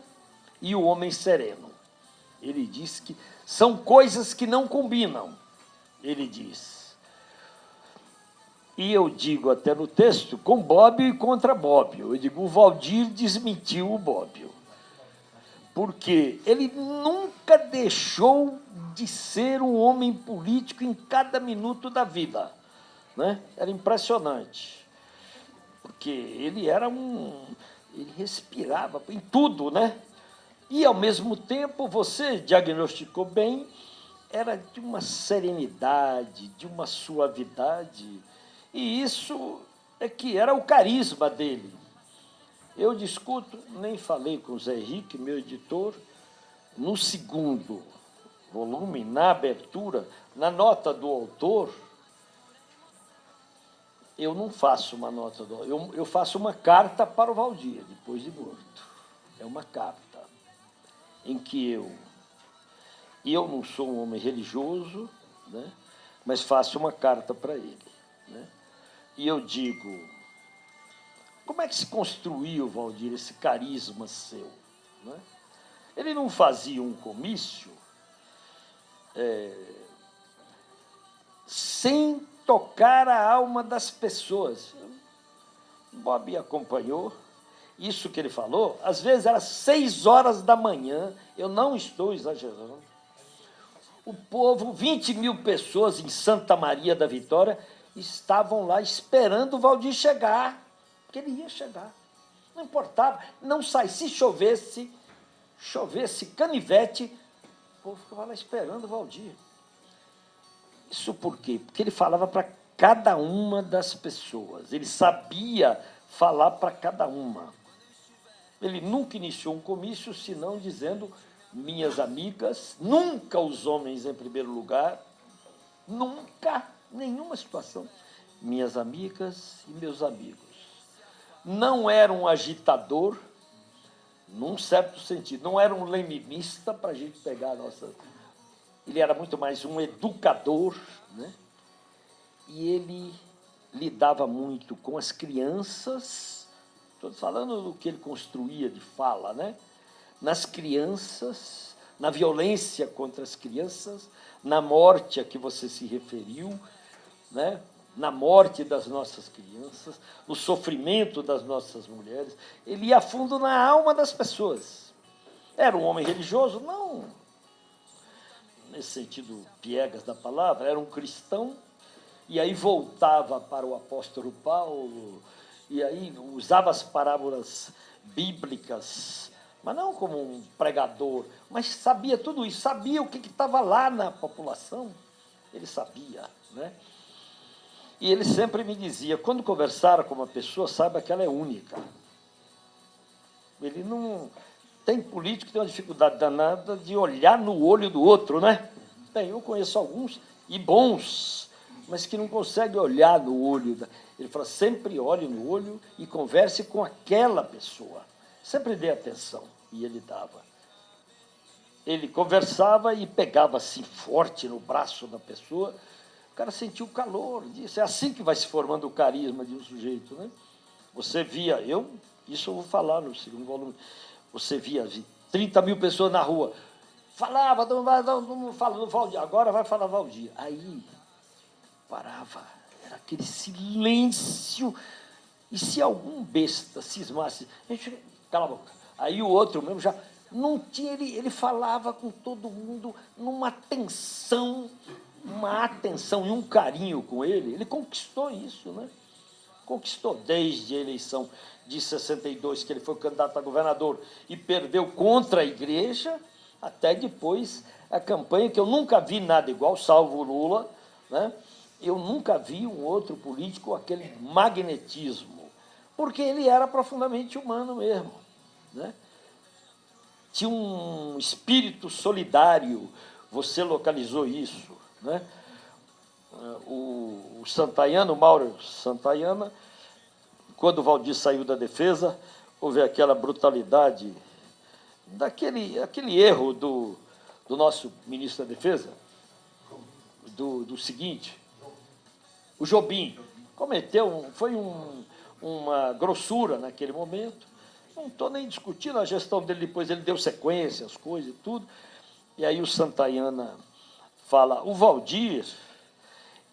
Speaker 2: e o homem sereno. Ele diz que são coisas que não combinam, ele diz. E eu digo até no texto, com Bobbio e contra Bobbio. Eu digo, o Valdir desmentiu o Bobbio. Porque ele nunca deixou de ser um homem político em cada minuto da vida. Né? Era impressionante. Porque ele era um ele respirava em tudo, né? E, ao mesmo tempo, você diagnosticou bem, era de uma serenidade, de uma suavidade, e isso é que era o carisma dele. Eu discuto, nem falei com o Zé Henrique, meu editor, no segundo volume, na abertura, na nota do autor, eu não faço uma nota, do, eu, eu faço uma carta para o Valdir, depois de morto. É uma carta em que eu, eu não sou um homem religioso, né, mas faço uma carta para ele. Né, e eu digo, como é que se construiu, Valdir, esse carisma seu? Né? Ele não fazia um comício é, sem tocar a alma das pessoas. Bob acompanhou isso que ele falou. Às vezes era seis horas da manhã, eu não estou exagerando. O povo, 20 mil pessoas em Santa Maria da Vitória, estavam lá esperando o Valdir chegar, porque ele ia chegar. Não importava, não sai. Se chovesse, chovesse canivete, o povo ficava lá esperando o Valdir. Isso por quê? Porque ele falava para cada uma das pessoas, ele sabia falar para cada uma. Ele nunca iniciou um comício senão dizendo minhas amigas, nunca os homens em primeiro lugar, nunca, nenhuma situação. Minhas amigas e meus amigos. Não era um agitador, num certo sentido, não era um leninista para a gente pegar a nossa ele era muito mais um educador, né? e ele lidava muito com as crianças, estou falando do que ele construía de fala, né? nas crianças, na violência contra as crianças, na morte a que você se referiu, né? Na morte das nossas crianças, no sofrimento das nossas mulheres. Ele ia fundo na alma das pessoas. Era um homem religioso? Não. Nesse sentido piegas da palavra, era um cristão, e aí voltava para o apóstolo Paulo, e aí usava as parábolas bíblicas, mas não como um pregador, mas sabia tudo isso, sabia o que estava lá na população, ele sabia, né? E ele sempre me dizia, quando conversar com uma pessoa, saiba que ela é única. Ele não... Tem político que tem uma dificuldade danada de olhar no olho do outro, né? Tem, eu conheço alguns, e bons, mas que não conseguem olhar no olho. Da... Ele fala, sempre olhe no olho e converse com aquela pessoa. Sempre dê atenção. E ele dava. Ele conversava e pegava assim forte no braço da pessoa, o cara sentiu o calor disso. É assim que vai se formando o carisma de um sujeito. Né? Você via, eu, isso eu vou falar no segundo volume, você via 30 mil pessoas na rua, falava, não, não, não fala do Valdir, agora vai falar Valdir. Aí parava, era aquele silêncio. E se algum besta cismasse, a gente, cala a boca. Aí o outro mesmo já não tinha, ele, ele falava com todo mundo numa tensão uma atenção e um carinho com ele, ele conquistou isso, né? Conquistou desde a eleição de 62, que ele foi candidato a governador e perdeu contra a igreja, até depois a campanha, que eu nunca vi nada igual, salvo Lula, né? eu nunca vi um outro político aquele magnetismo, porque ele era profundamente humano mesmo. Né? Tinha um espírito solidário, você localizou isso. Né? O, o Santayana, o Mauro Santayana, quando o Valdir saiu da defesa, houve aquela brutalidade, daquele aquele erro do, do nosso ministro da Defesa, do, do seguinte, o Jobim cometeu, foi um, uma grossura naquele momento, não estou nem discutindo a gestão dele, depois ele deu sequência, as coisas e tudo, e aí o Santayana fala, o Valdir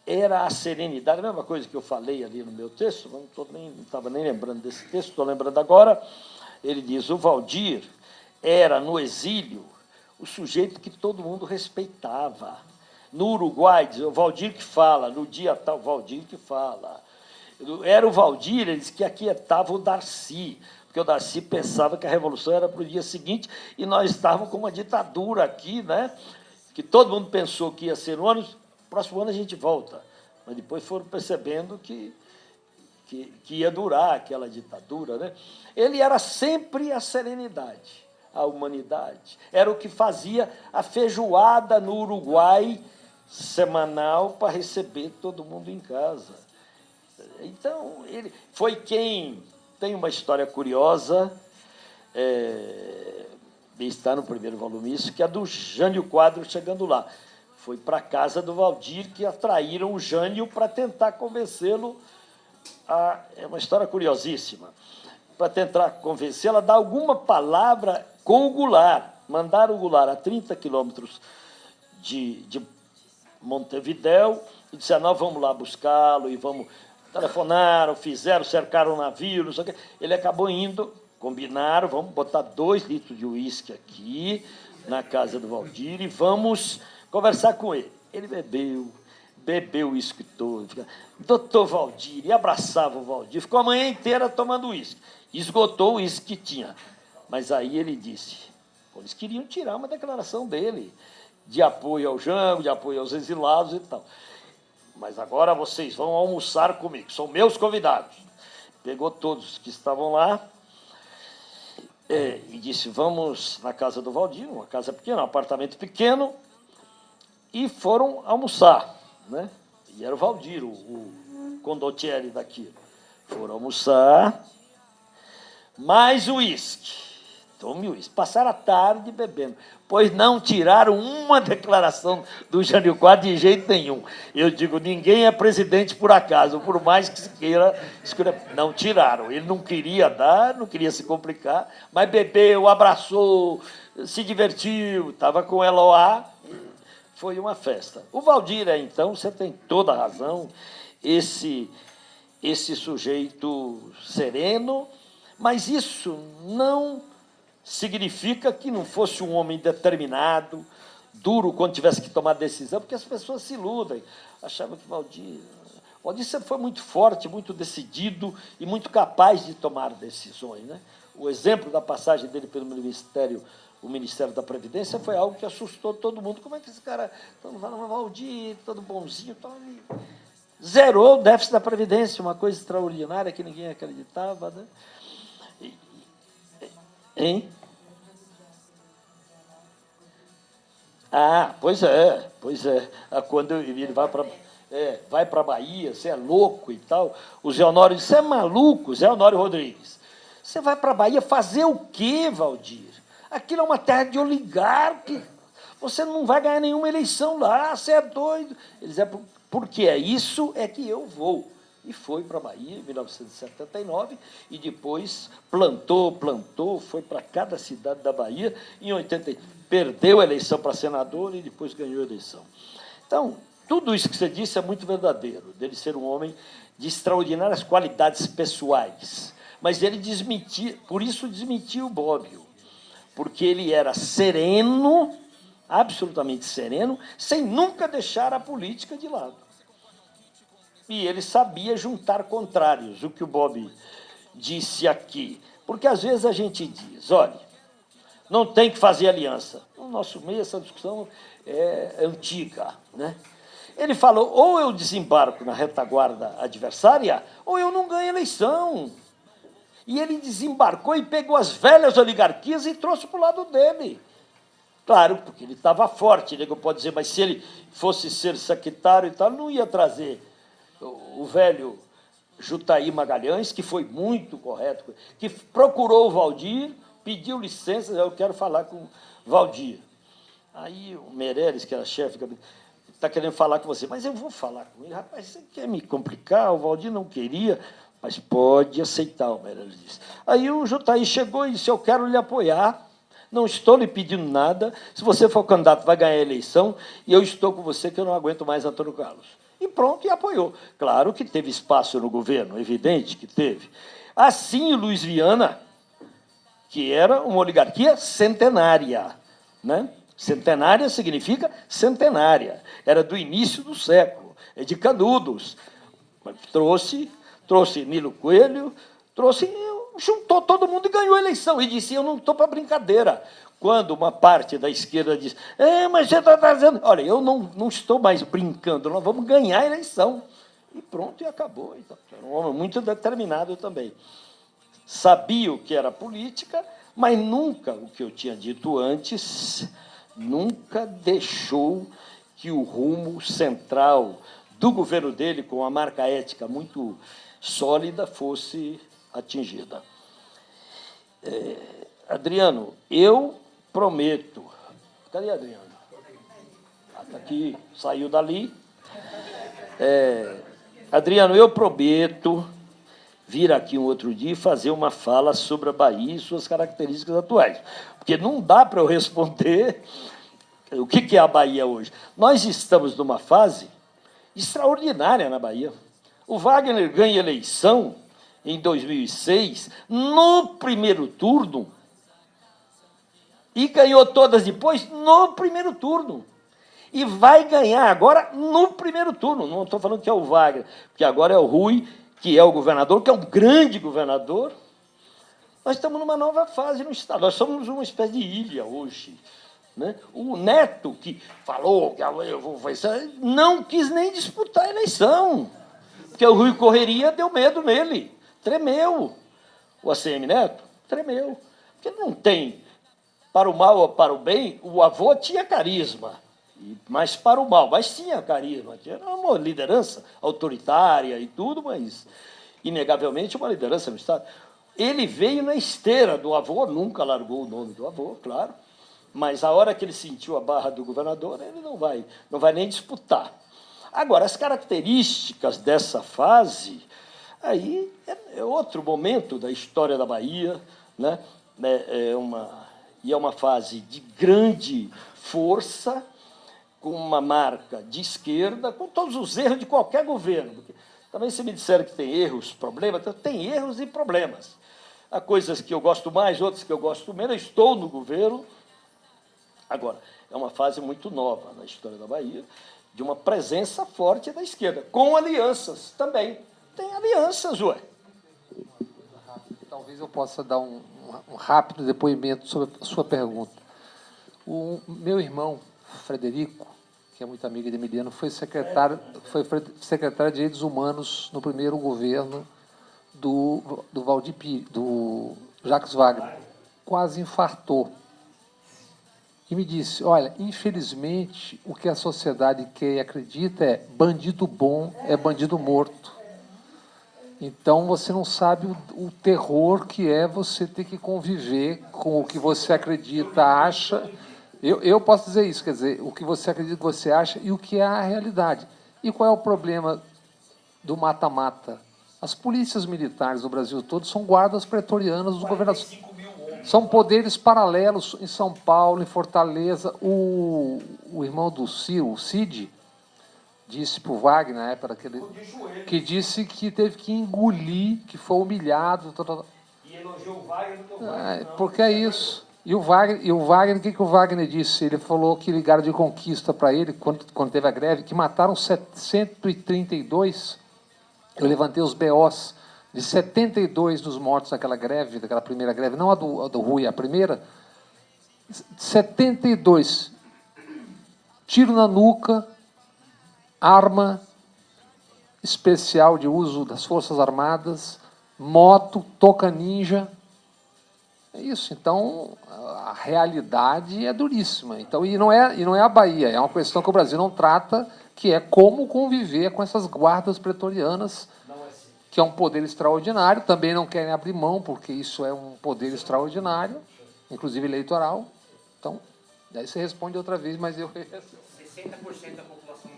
Speaker 2: era a serenidade, a mesma coisa que eu falei ali no meu texto, não estava nem, nem lembrando desse texto, estou lembrando agora, ele diz, o Valdir era, no exílio, o sujeito que todo mundo respeitava. No Uruguai, diz, o Valdir que fala, no dia tal, o Valdir que fala. Era o Valdir, ele disse que aquietava o Darcy, porque o Darcy pensava que a Revolução era para o dia seguinte, e nós estávamos com uma ditadura aqui, né? Que todo mundo pensou que ia ser ano, próximo ano a gente volta. Mas depois foram percebendo que, que, que ia durar aquela ditadura. Né? Ele era sempre a serenidade, a humanidade. Era o que fazia a feijoada no Uruguai semanal para receber todo mundo em casa. Então, ele foi quem tem uma história curiosa, é, está no primeiro volume isso, que é do Jânio Quadro chegando lá. Foi para a casa do Valdir que atraíram o Jânio para tentar convencê-lo a... É uma história curiosíssima. Para tentar convencê-lo a dar alguma palavra com o Goulart. Mandaram o Goulart a 30 quilômetros de, de Montevidéu e disseram, nós vamos lá buscá-lo e vamos... Telefonaram, fizeram, cercaram o navio, não sei o quê. Ele acabou indo combinaram, vamos botar dois litros de uísque aqui na casa do Valdir e vamos conversar com ele. Ele bebeu, bebeu o uísque todo. Doutor Valdir, e abraçava o Valdir. Ficou a manhã inteira tomando uísque. Esgotou o uísque que tinha. Mas aí ele disse, eles queriam tirar uma declaração dele, de apoio ao Jango, de apoio aos exilados e tal. Mas agora vocês vão almoçar comigo, são meus convidados. Pegou todos que estavam lá, é, e disse, vamos na casa do Valdir, uma casa pequena, um apartamento pequeno, e foram almoçar. Né? E era o Valdir, o, o condottieri daquilo. Foram almoçar, mais uísque. Tome uísque. Passaram a tarde bebendo, pois não tiraram uma [LAUGHS] declaração do Jânio Quadro de jeito nenhum. Eu digo, ninguém é presidente por acaso, por mais que se queira... Não tiraram. Ele não queria dar, não queria se complicar, mas bebeu, abraçou, se divertiu, estava com Eloá, foi uma festa. O Valdir, então, você tem toda a razão, esse, esse sujeito sereno, mas isso não significa que não fosse um homem determinado, duro quando tivesse que tomar decisão, porque as pessoas se iludem. Achavam que Valdir... Valdir sempre foi muito forte, muito decidido e muito capaz de tomar decisões. Né? O exemplo da passagem dele pelo Ministério, o Ministério da Previdência foi algo que assustou todo mundo. Como é que esse cara, todo falando, Valdir, todo bonzinho, todo... zerou o déficit da Previdência, uma coisa extraordinária que ninguém acreditava. Né? Hein? Ah, pois é, pois é. Ah, quando ele vai para é, vai para Bahia, você é louco e tal. O Zé Honório disse, você é maluco, Zé Honório Rodrigues. Você vai para Bahia fazer o quê, Valdir? Aquilo é uma terra de oligarca. Você não vai ganhar nenhuma eleição lá, você é doido. Eles é porque é isso é que eu vou e foi para a Bahia em 1979 e depois plantou, plantou, foi para cada cidade da Bahia. Em 80 perdeu a eleição para senador e depois ganhou a eleição. Então, tudo isso que você disse é muito verdadeiro, dele ser um homem de extraordinárias qualidades pessoais. Mas ele desmentiu, por isso desmentiu o Bobbio, porque ele era sereno, absolutamente sereno, sem nunca deixar a política de lado e ele sabia juntar contrários, o que o Bob disse aqui. Porque às vezes a gente diz, olha, não tem que fazer aliança. No nosso meio, essa discussão é antiga. Né? Ele falou, ou eu desembarco na retaguarda adversária, ou eu não ganho eleição. E ele desembarcou e pegou as velhas oligarquias e trouxe para o lado dele. Claro, porque ele estava forte, nego pode dizer, mas se ele fosse ser secretário e tal, não ia trazer o velho Jutaí Magalhães, que foi muito correto, que procurou o Valdir, pediu licença, eu quero falar com o Valdir. Aí o Meirelles, que era chefe, está querendo falar com você, mas eu vou falar com ele. Rapaz, você quer me complicar? O Valdir não queria, mas pode aceitar, o Meirelles disse. Aí o Jutaí chegou e disse, eu quero lhe apoiar, não estou lhe pedindo nada, se você for candidato, vai ganhar a eleição, e eu estou com você, que eu não aguento mais Antônio Carlos e pronto, e apoiou. Claro que teve espaço no governo, evidente que teve. Assim, Luiz Viana, que era uma oligarquia centenária. Né? Centenária significa centenária. Era do início do século, é de Canudos. Trouxe, trouxe Nilo Coelho, trouxe, juntou todo mundo e ganhou a eleição. E disse, eu não estou para brincadeira. Quando uma parte da esquerda diz, é, mas você está trazendo... Olha, eu não, não estou mais brincando, nós vamos ganhar a eleição. E pronto, e acabou. Então, era um homem muito determinado também. Sabia o que era política, mas nunca, o que eu tinha dito antes, nunca deixou que o rumo central do governo dele, com a marca ética muito sólida, fosse atingida. É, Adriano, eu prometo. Cadê Adriano? Está ah, aqui, saiu dali. É, Adriano, eu prometo vir aqui um outro dia e fazer uma fala sobre a Bahia e suas características atuais. Porque não dá para eu responder o que é a Bahia hoje. Nós estamos numa fase extraordinária na Bahia. O Wagner ganha eleição em 2006, no primeiro turno, e ganhou todas depois no primeiro turno. E vai ganhar agora no primeiro turno. Não estou falando que é o Wagner, porque agora é o Rui, que é o governador, que é um grande governador. Nós estamos numa nova fase no Estado. Nós somos uma espécie de ilha hoje. Né? O Neto, que falou que eu vou fazer, não quis nem disputar a eleição, porque o Rui Correria deu medo nele, tremeu. O ACM Neto tremeu, porque não tem para o mal ou para o bem, o avô tinha carisma, mas para o mal, mas tinha carisma, tinha uma liderança autoritária e tudo, mas inegavelmente uma liderança no Estado. Ele veio na esteira do avô, nunca largou o nome do avô, claro, mas a hora que ele sentiu a barra do governador, ele não vai, não vai nem disputar. Agora, as características dessa fase, aí é, é outro momento da história da Bahia, né? é, é uma e é uma fase de grande força, com uma marca de esquerda, com todos os erros de qualquer governo. Porque também se me disseram que tem erros, problemas, então tem erros e problemas. Há coisas que eu gosto mais, outras que eu gosto menos. Eu estou no governo. Agora, é uma fase muito nova na história da Bahia, de uma presença forte da esquerda, com alianças também. Tem alianças, ué.
Speaker 3: Talvez eu possa dar um, um rápido depoimento sobre a sua pergunta. O meu irmão, Frederico, que é muito amigo de Emiliano, foi secretário, foi secretário de Direitos Humanos no primeiro governo do, do Valdir do Jacques Wagner. Quase infartou. E me disse, olha, infelizmente, o que a sociedade quer e acredita é bandido bom é bandido morto. Então você não sabe o, o, terror que é você ter que conviver com o que você acredita, acha. Eu, eu posso dizer isso, quer dizer, o que você acredita que você acha e o que é a realidade. E qual é o problema do mata-mata? As polícias militares do Brasil todo são guardas pretorianas dos governadores. São poderes paralelos em São Paulo, em Fortaleza. O, o irmão do Ciro, o Cid, disse para o Wagner, na época daquele, que disse que teve que engolir, que foi humilhado. Tal, tal. E elogiou o Wagner, o Wagner é, Porque é isso. E o Wagner, e o Wagner, o que, que o Wagner disse? Ele falou que ligaram de conquista para ele, quando, quando teve a greve, que mataram 132. Eu levantei os BOs de 72 dos mortos daquela greve, daquela primeira greve, não a do, a do Rui, a primeira. 72. Tiro na nuca, arma especial de uso das Forças Armadas, moto, toca ninja. É isso. Então, a realidade é duríssima. Então, e não é, e não é a Bahia, é uma questão que o Brasil não trata, que é como conviver com essas guardas pretorianas, que é um poder extraordinário. Também não querem abrir mão, porque isso é um poder extraordinário, inclusive eleitoral. Então, daí você responde outra vez, mas eu... [LAUGHS] 60%
Speaker 6: da população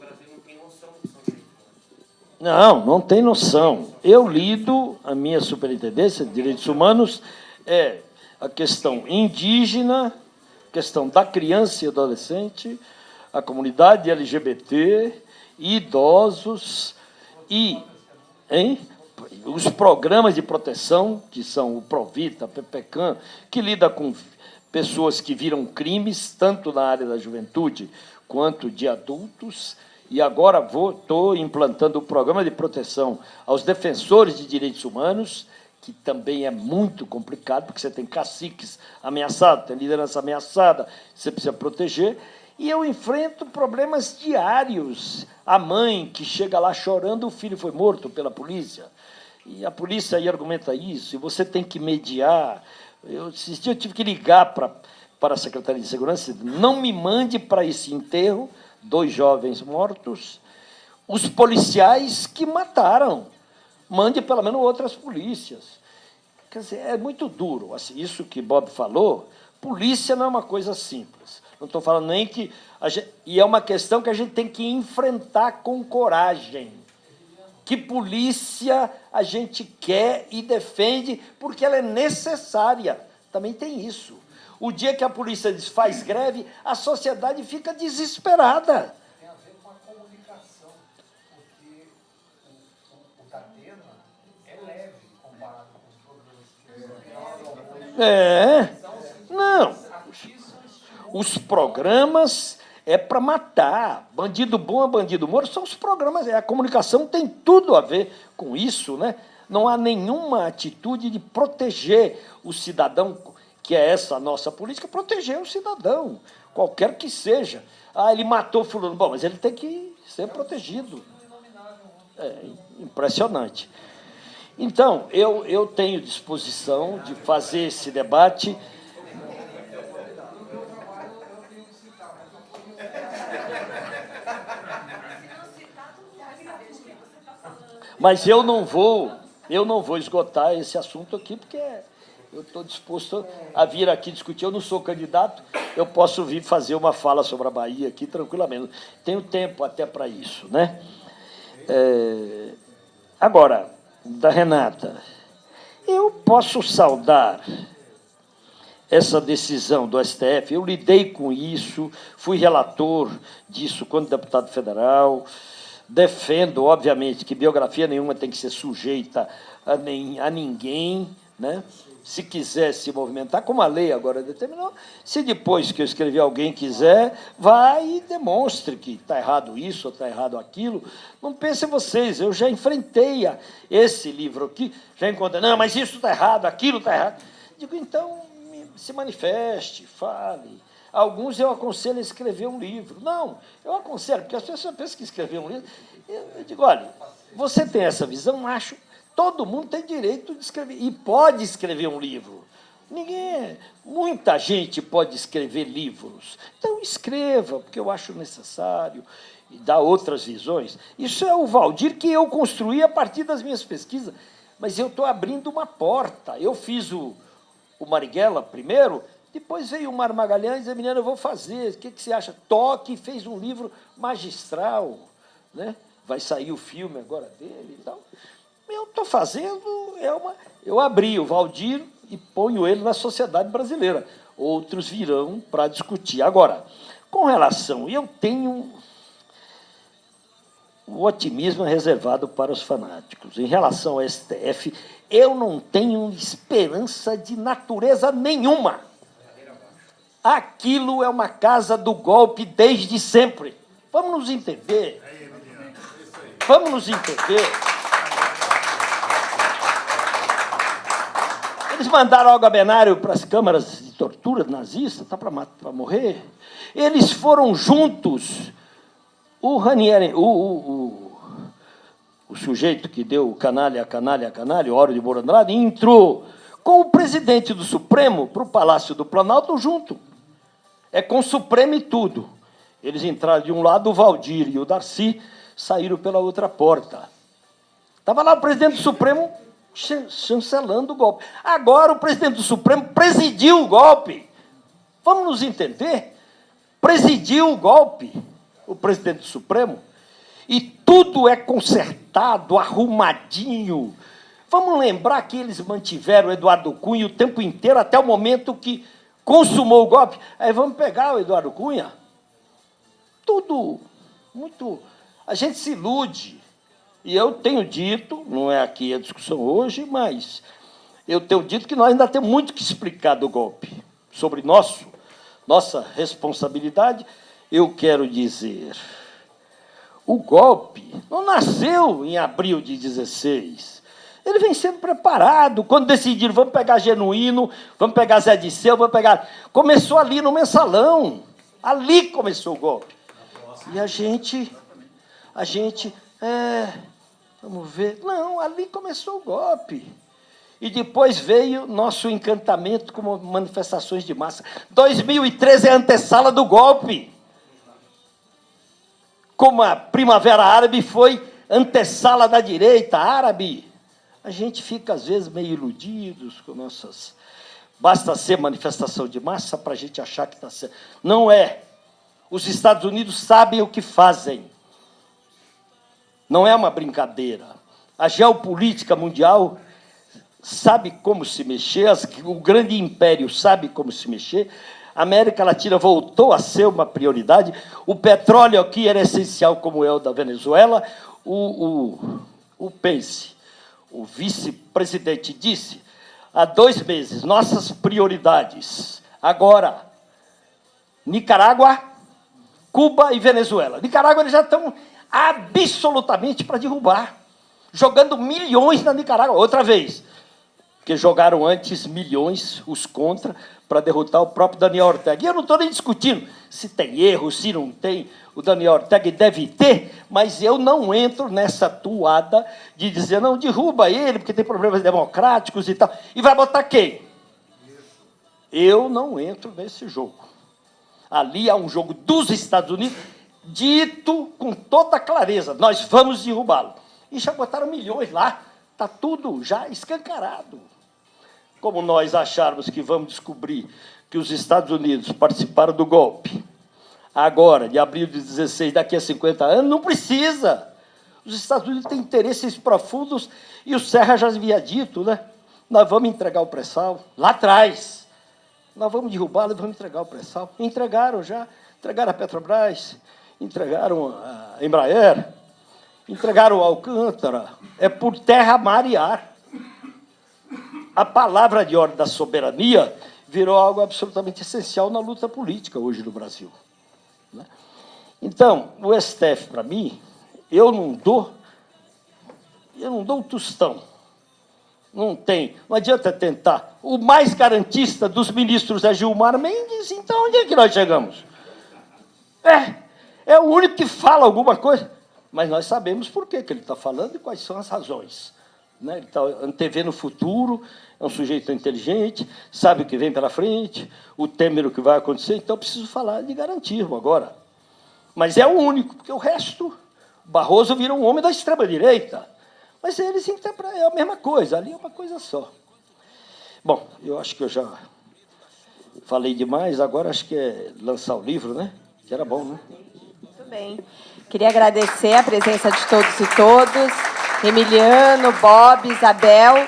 Speaker 2: não, não tem noção. Eu lido, a minha superintendência de direitos humanos é a questão indígena, questão da criança e adolescente, a comunidade LGBT, idosos e hein, os programas de proteção, que são o Provita, a PPCAM, que lida com pessoas que viram crimes, tanto na área da juventude quanto de adultos, e agora estou implantando o programa de proteção aos defensores de direitos humanos, que também é muito complicado, porque você tem caciques ameaçados, tem liderança ameaçada, você precisa proteger. E eu enfrento problemas diários. A mãe que chega lá chorando, o filho foi morto pela polícia. E a polícia aí argumenta isso, e você tem que mediar. Eu, esses dias eu tive que ligar para, para a Secretaria de Segurança, não me mande para esse enterro, dois jovens mortos, os policiais que mataram. Mande pelo menos outras polícias. Quer dizer, é muito duro. Assim, isso que Bob falou, polícia não é uma coisa simples. Não estou falando nem que... Gente, e é uma questão que a gente tem que enfrentar com coragem. Que polícia a gente quer e defende porque ela é necessária. Também tem isso. O dia que a polícia faz greve, a sociedade fica desesperada. É. Não. Os programas é para matar. Bandido bom é bandido morto, são os programas. A comunicação tem tudo a ver com isso, né? Não há nenhuma atitude de proteger o cidadão que é essa nossa política, proteger o cidadão, qualquer que seja. Ah, ele matou fulano. Bom, mas ele tem que ser protegido. É impressionante. Então, eu, eu tenho disposição de fazer esse debate. Mas eu não vou, eu não vou esgotar esse assunto aqui, porque eu estou disposto a vir aqui discutir. Eu não sou candidato, eu posso vir fazer uma fala sobre a Bahia aqui tranquilamente. Tenho tempo até para isso. Né? É... Agora, da Renata, eu posso saudar essa decisão do STF, eu lidei com isso, fui relator disso quando deputado federal, defendo, obviamente, que biografia nenhuma tem que ser sujeita a, nem, a ninguém, né? Se quiser se movimentar, como a lei agora determinou, se depois que eu escrevi alguém quiser, vai e demonstre que está errado isso ou está errado aquilo. Não pensem vocês, eu já enfrentei esse livro aqui, já encontrei, não, mas isso está errado, aquilo está errado. Digo, então, se manifeste, fale. Alguns eu aconselho a escrever um livro. Não, eu aconselho, porque as pessoas pensam que escrever um livro. Eu digo, olha, você tem essa visão, acho Todo mundo tem direito de escrever e pode escrever um livro. Ninguém, muita gente pode escrever livros. Então escreva, porque eu acho necessário e dá outras visões. Isso é o Valdir que eu construí a partir das minhas pesquisas, mas eu estou abrindo uma porta. Eu fiz o, o Marighella primeiro, depois veio o Mar Magalhães e a menina, eu vou fazer, o que, que você acha? Toque fez um livro magistral, né? vai sair o filme agora dele e tal. Eu estou fazendo, é uma, eu abri o Valdir e ponho ele na sociedade brasileira. Outros virão para discutir. Agora, com relação, eu tenho o otimismo é reservado para os fanáticos. Em relação ao STF, eu não tenho esperança de natureza nenhuma. Aquilo é uma casa do golpe desde sempre. Vamos nos entender. Vamos nos entender. Eles mandaram o Benário para as câmaras de tortura nazista, está para morrer. Eles foram juntos. O Ranieri, o, o, o, o, sujeito que deu canalha, canalha, canalha, Oro de Moura Andrade, entrou com o presidente do Supremo para o Palácio do Planalto junto. É com o Supremo e tudo. Eles entraram de um lado, o Valdir e o Darcy saíram pela outra porta. Estava lá o presidente do Supremo chancelando o golpe. Agora o presidente do Supremo presidiu o golpe. Vamos nos entender? Presidiu o golpe, o presidente do Supremo, e tudo é consertado, arrumadinho. Vamos lembrar que eles mantiveram o Eduardo Cunha o tempo inteiro, até o momento que consumou o golpe. Aí vamos pegar o Eduardo Cunha. Tudo muito. A gente se ilude. E eu tenho dito, não é aqui a discussão hoje, mas eu tenho dito que nós ainda temos muito que explicar do golpe. Sobre nosso, nossa responsabilidade, eu quero dizer, o golpe não nasceu em abril de 16. Ele vem sendo preparado. Quando decidiram, vamos pegar Genuíno, vamos pegar Zé Disseu, vamos pegar... Começou ali no mensalão. Ali começou o golpe. E a gente, a gente, é, Vamos ver. Não, ali começou o golpe. E depois veio nosso encantamento como manifestações de massa. 2013 é a antessala do golpe. Como a Primavera Árabe foi antessala da direita árabe. A gente fica, às vezes, meio iludidos com nossas. Basta ser manifestação de massa para a gente achar que está certo. Não é. Os Estados Unidos sabem o que fazem. Não é uma brincadeira. A geopolítica mundial sabe como se mexer, o grande império sabe como se mexer, a América Latina voltou a ser uma prioridade, o petróleo aqui era essencial, como é o da Venezuela, o, o, o Pence, o vice-presidente, disse há dois meses, nossas prioridades, agora, Nicarágua, Cuba e Venezuela. Nicarágua eles já estão absolutamente para derrubar, jogando milhões na Nicarágua, outra vez, porque jogaram antes milhões, os contra, para derrotar o próprio Daniel Ortega. E eu não estou nem discutindo se tem erro, se não tem, o Daniel Ortega deve ter, mas eu não entro nessa toada de dizer, não, derruba ele, porque tem problemas democráticos e tal. E vai botar quem? Eu não entro nesse jogo. Ali há um jogo dos Estados Unidos dito com toda clareza, nós vamos derrubá-lo. E já botaram milhões lá, está tudo já escancarado. Como nós acharmos que vamos descobrir que os Estados Unidos participaram do golpe, agora, de abril de 16, daqui a 50 anos, não precisa. Os Estados Unidos têm interesses profundos e o Serra já havia dito, né? Nós vamos entregar o pré-sal lá atrás. Nós vamos derrubá-lo e vamos entregar o pré-sal. Entregaram já, entregaram a Petrobras, entregaram a Embraer, entregaram o Alcântara, é por terra, mar e ar. a palavra de ordem da soberania virou algo absolutamente essencial na luta política hoje no Brasil. né? Então, o STF, para mim, eu não dou, eu não dou um tostão. Não tem. Não adianta tentar. O mais garantista dos ministros é Gilmar Mendes, então onde é que nós chegamos? É, é o único que fala alguma coisa, mas nós sabemos por que, que ele está falando e quais são as razões. Né? Ele está antevendo o futuro, é um sujeito inteligente, sabe o que vem pela frente, o temer o que vai acontecer, então preciso falar de garantismo agora. Mas é o único, porque o resto, Barroso vira um homem da extrema-direita. Mas eles é a mesma coisa, ali é uma coisa só. Bom, eu acho que eu já falei demais, agora acho que é lançar o livro, né? Que era bom, né?
Speaker 1: Bem. Queria agradecer a presença de todos e todas. Emiliano, Bob, Isabel.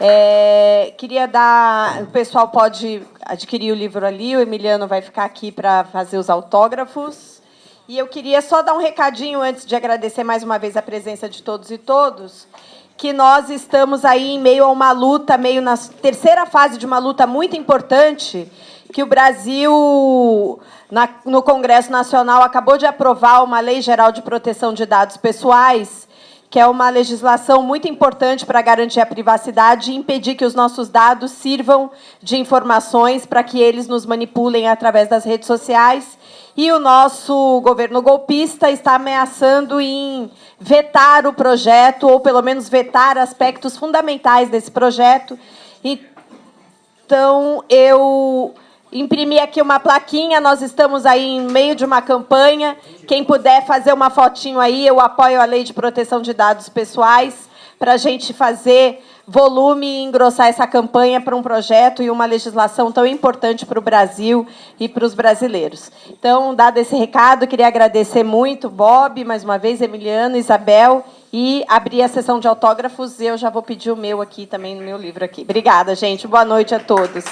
Speaker 1: É, queria dar. O pessoal pode adquirir o livro ali, o Emiliano vai ficar aqui para fazer os autógrafos. E eu queria só dar um recadinho antes de agradecer mais uma vez a presença de todos e todos, que nós estamos aí em meio a uma luta, meio na terceira fase de uma luta muito importante, que o Brasil, na, no Congresso Nacional, acabou de aprovar uma Lei Geral de Proteção de Dados Pessoais, que é uma legislação muito importante para garantir a privacidade e impedir que os nossos dados sirvam de informações para que eles nos manipulem através das redes sociais. E o nosso governo golpista está ameaçando em vetar o projeto, ou pelo menos vetar aspectos fundamentais desse projeto. Então, eu Imprimi aqui uma plaquinha, nós estamos aí em meio de uma campanha. Quem puder fazer uma fotinho aí, eu apoio a Lei de Proteção de Dados Pessoais para a gente fazer volume e engrossar essa campanha para um projeto e uma legislação tão importante para o Brasil e para os brasileiros. Então, dado esse recado, queria agradecer muito, Bob, mais uma vez, Emiliano, Isabel, e abrir a sessão de autógrafos. Eu já vou pedir o meu aqui também, no meu livro aqui. Obrigada, gente. Boa noite a todos.